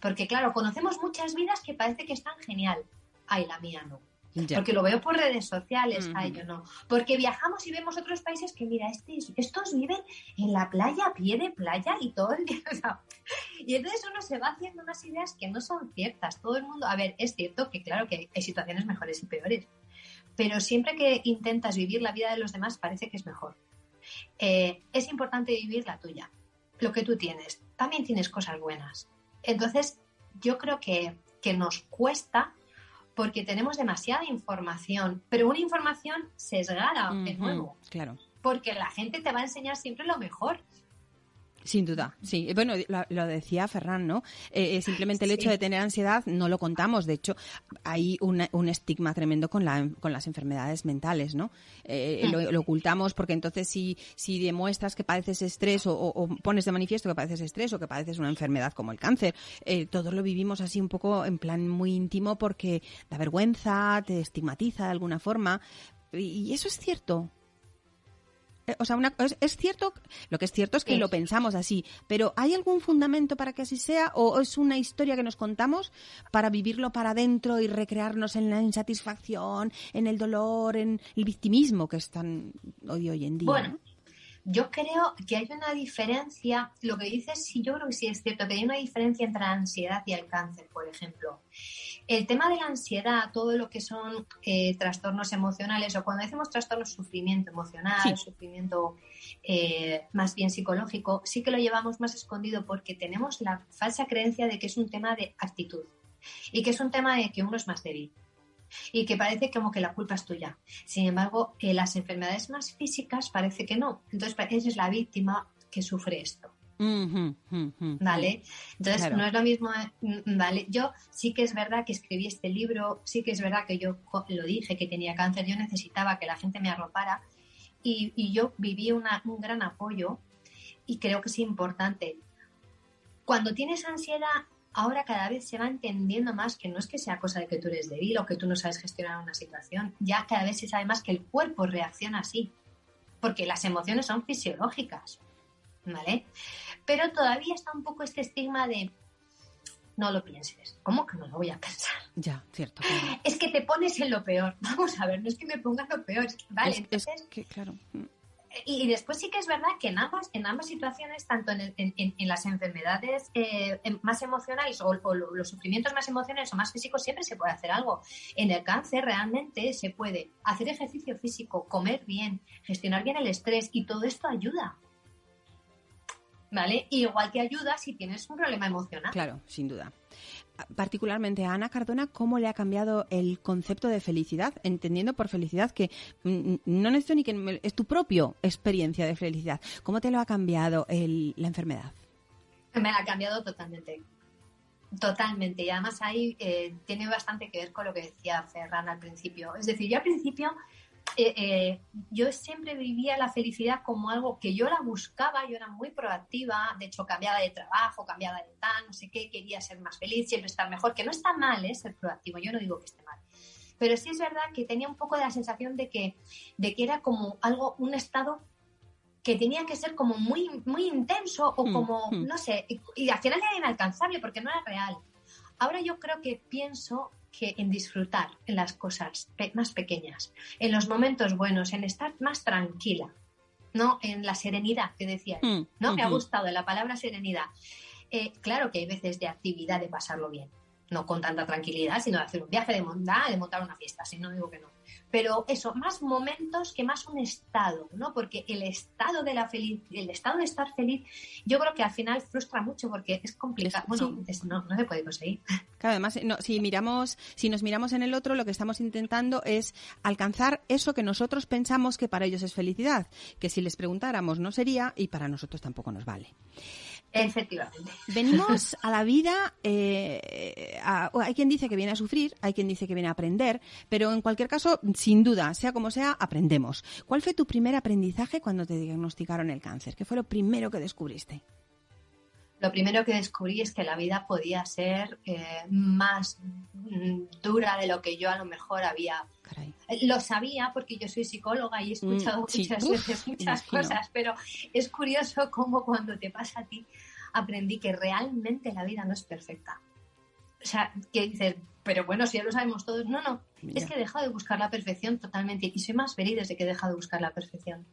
Porque claro, conocemos muchas vidas que parece que están genial. Ay, la mía no. Porque lo veo por redes sociales, ay, yo no. Porque viajamos y vemos otros países que, mira, este, estos viven en la playa, a pie de playa y todo el día. y entonces uno se va haciendo unas ideas que no son ciertas. Todo el mundo, a ver, es cierto que claro que hay situaciones mejores y peores, pero siempre que intentas vivir la vida de los demás parece que es mejor. Eh, es importante vivir la tuya, lo que tú tienes. También tienes cosas buenas. Entonces, yo creo que, que nos cuesta porque tenemos demasiada información, pero una información sesgada, de nuevo. Claro. Porque la gente te va a enseñar siempre lo mejor. Sin duda, sí. Bueno, lo, decía Ferran, ¿no? Eh, eh, simplemente el hecho de tener ansiedad no lo contamos. De hecho, hay un estigma tremendo con, la, con las enfermedades mentales, ¿no? Eh, lo, ocultamos porque entonces si, si demuestras que padeces estrés o, pones de manifiesto que padeces estrés o que padeces una enfermedad como el cáncer, todos lo vivimos así un poco en plan muy íntimo porque da vergüenza, te estigmatiza de alguna forma. y eso es cierto. Eh, o sea, es, cierto, lo que es cierto es que lo pensamos así, pero ¿hay algún fundamento para que así sea o es una historia que nos contamos para vivirlo para adentro y recrearnos en la insatisfacción, en el dolor, en el victimismo que es tan hoy, hoy en día? Yo creo que hay una diferencia, lo que dices, sí, yo creo que sí es cierto, que hay una diferencia entre la ansiedad y el cáncer, por ejemplo. El tema de la ansiedad, todo lo que son eh, trastornos emocionales, o cuando decimos trastornos, sufrimiento emocional, sufrimiento eh, más bien psicológico, sí que lo llevamos más escondido porque tenemos la falsa creencia de que es un tema de actitud y que es un tema de que uno es más débil y que parece como que la culpa es tuya. Sin embargo, en las enfermedades más físicas parece que no. Entonces, es la víctima que sufre esto. ¿Vale? Entonces, no es lo mismo, mm, ¿vale? Yo sí que es verdad que escribí este libro, sí que es verdad que yo lo dije, que tenía cáncer, yo necesitaba que la gente me arropara y, yo viví un gran apoyo y creo que es importante. Cuando tienes ansiedad, ahora cada vez se va entendiendo más que no es que sea cosa de que tú eres débil o que tú no sabes gestionar una situación, ya cada vez se sabe más que el cuerpo reacciona así, porque las emociones son fisiológicas, ¿vale? Pero todavía está un poco este estigma de no lo pienses. ¿Cómo que no lo voy a pensar? Ya, cierto. Es que te pones en lo peor. Vamos a ver, no es que me ponga lo peor. Vale, entonces, que, claro. Y, después sí que es verdad que en ambas, en ambas situaciones, tanto en, en, las enfermedades eh, em, más emocionales o, los sufrimientos más emocionales o más físicos, siempre se puede hacer algo. En el cáncer realmente se puede hacer ejercicio físico, comer bien, gestionar bien el estrés y todo esto ayuda. ¿Vale? igual que ayuda si tienes un problema emocional. Claro, sin duda particularmente a Ana Cardona, cómo le ha cambiado el concepto de felicidad, entendiendo por felicidad que mm, no necesito ni que es tu propia experiencia de felicidad. ¿Cómo te lo ha cambiado la enfermedad? Me ha cambiado totalmente. Totalmente. Y además ahí eh, tiene bastante que ver con lo que decía Ferran al principio. Es decir, yo al principio eh, eh, yo siempre vivía la felicidad como algo que yo la buscaba, yo era muy proactiva, de hecho cambiaba de trabajo, cambiaba de tal, no sé qué, quería ser más feliz, siempre estar mejor, que no está mal ¿eh? ser proactivo, yo no digo que esté mal. Pero sí es verdad que tenía un poco de la sensación de que, de que era como algo, un estado que tenía que ser como muy, muy intenso o hmm, como, hmm. no sé, y, y al final era inalcanzable porque no era real. Ahora yo creo que pienso que en disfrutar en las cosas más pequeñas, en los momentos buenos, en estar más tranquila, ¿no? En la serenidad que decía, mm, ¿no? Me ha gustado la palabra serenidad. Eh, claro que hay veces de actividad de pasarlo bien, no con tanta tranquilidad, sino de hacer un viaje de montar, de montar una fiesta, si no digo que no. Pero eso, más momentos que más un estado, ¿no? Porque el estado de la feliz, el estado de estar feliz, yo creo que al final frustra mucho porque es complicado. bueno, no, no, se puede conseguir. Claro, además, no, si miramos, si nos miramos en el otro, lo que estamos intentando es alcanzar eso que nosotros pensamos que para ellos es felicidad, que si les preguntáramos no sería y para nosotros tampoco nos vale. Efectivamente. Venimos a la vida, eh, hay quien dice que viene a sufrir, hay quien dice que viene a aprender, pero en cualquier caso, sin duda, sea como sea, aprendemos. ¿Cuál fue tu primer aprendizaje cuando te diagnosticaron el cáncer? ¿Qué fue lo primero que descubriste? Lo primero que descubrí es que la vida podía ser eh, más dura de lo que yo a lo mejor había. Lo sabía porque yo soy psicóloga y he mm, escuchado muchas veces muchas cosas, pero es curioso cómo cuando te pasa a ti aprendí que realmente la vida no es perfecta. O sea, que dices, pero bueno, si ya lo sabemos todos. No, no, es que he dejado de buscar la perfección totalmente y soy más feliz desde que he dejado de buscar la perfección.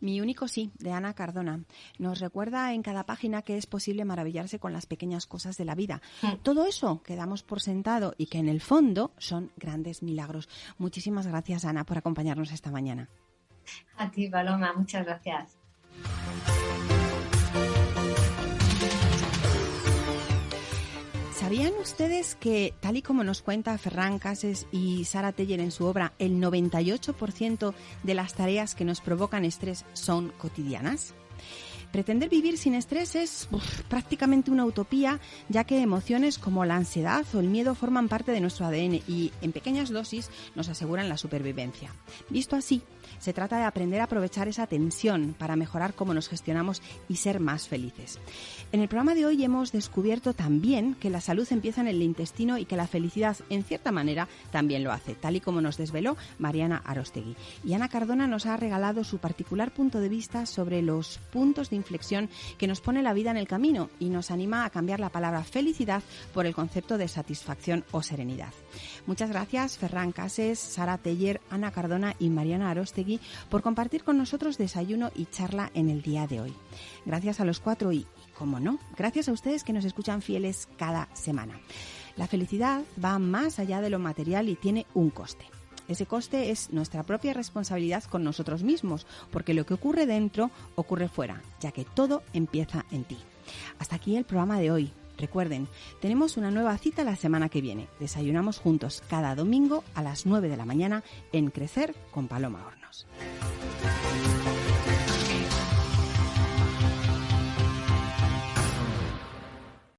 Mi único sí, de Ana Cardona. Nos recuerda en cada página que es posible maravillarse con las pequeñas cosas de la vida. Mm. Todo eso que damos por sentado y que en el fondo son grandes milagros. Muchísimas gracias, Ana, por acompañarnos esta mañana. A ti, Paloma, muchas gracias. ¿Sabían ustedes que, tal y como nos cuenta Ferran Cases y Sara Teller en su obra, el 98% de las tareas que nos provocan estrés son cotidianas? Pretender vivir sin estrés es prácticamente una utopía, ya que emociones como la ansiedad o el miedo forman parte de nuestro ADN y en pequeñas dosis nos aseguran la supervivencia. Visto así, se trata de aprender a aprovechar esa tensión para mejorar cómo nos gestionamos y ser más felices. En el programa de hoy hemos descubierto también que la salud empieza en el intestino y que la felicidad, en cierta manera, también lo hace, tal y como nos desveló Mariana Arostegui. Y Ana Cardona nos ha regalado su particular punto de vista sobre los puntos de inflexión que nos pone la vida en el camino y nos anima a cambiar la palabra felicidad por el concepto de satisfacción o serenidad. Muchas gracias, Ferran Cases, Sara Teller, Ana Cardona y Mariana Arostegui por compartir con nosotros desayuno y charla en el día de hoy. Gracias a los cuatro y, como no, gracias a ustedes que nos escuchan fieles cada semana. La felicidad va más allá de lo material y tiene un coste. Ese coste es nuestra propia responsabilidad con nosotros mismos, porque lo que ocurre dentro ocurre fuera, ya que todo empieza en ti. Hasta aquí el programa de hoy. Recuerden, tenemos una nueva cita la semana que viene. Desayunamos juntos cada domingo a las 9 de la mañana en Crecer con Paloma abraço.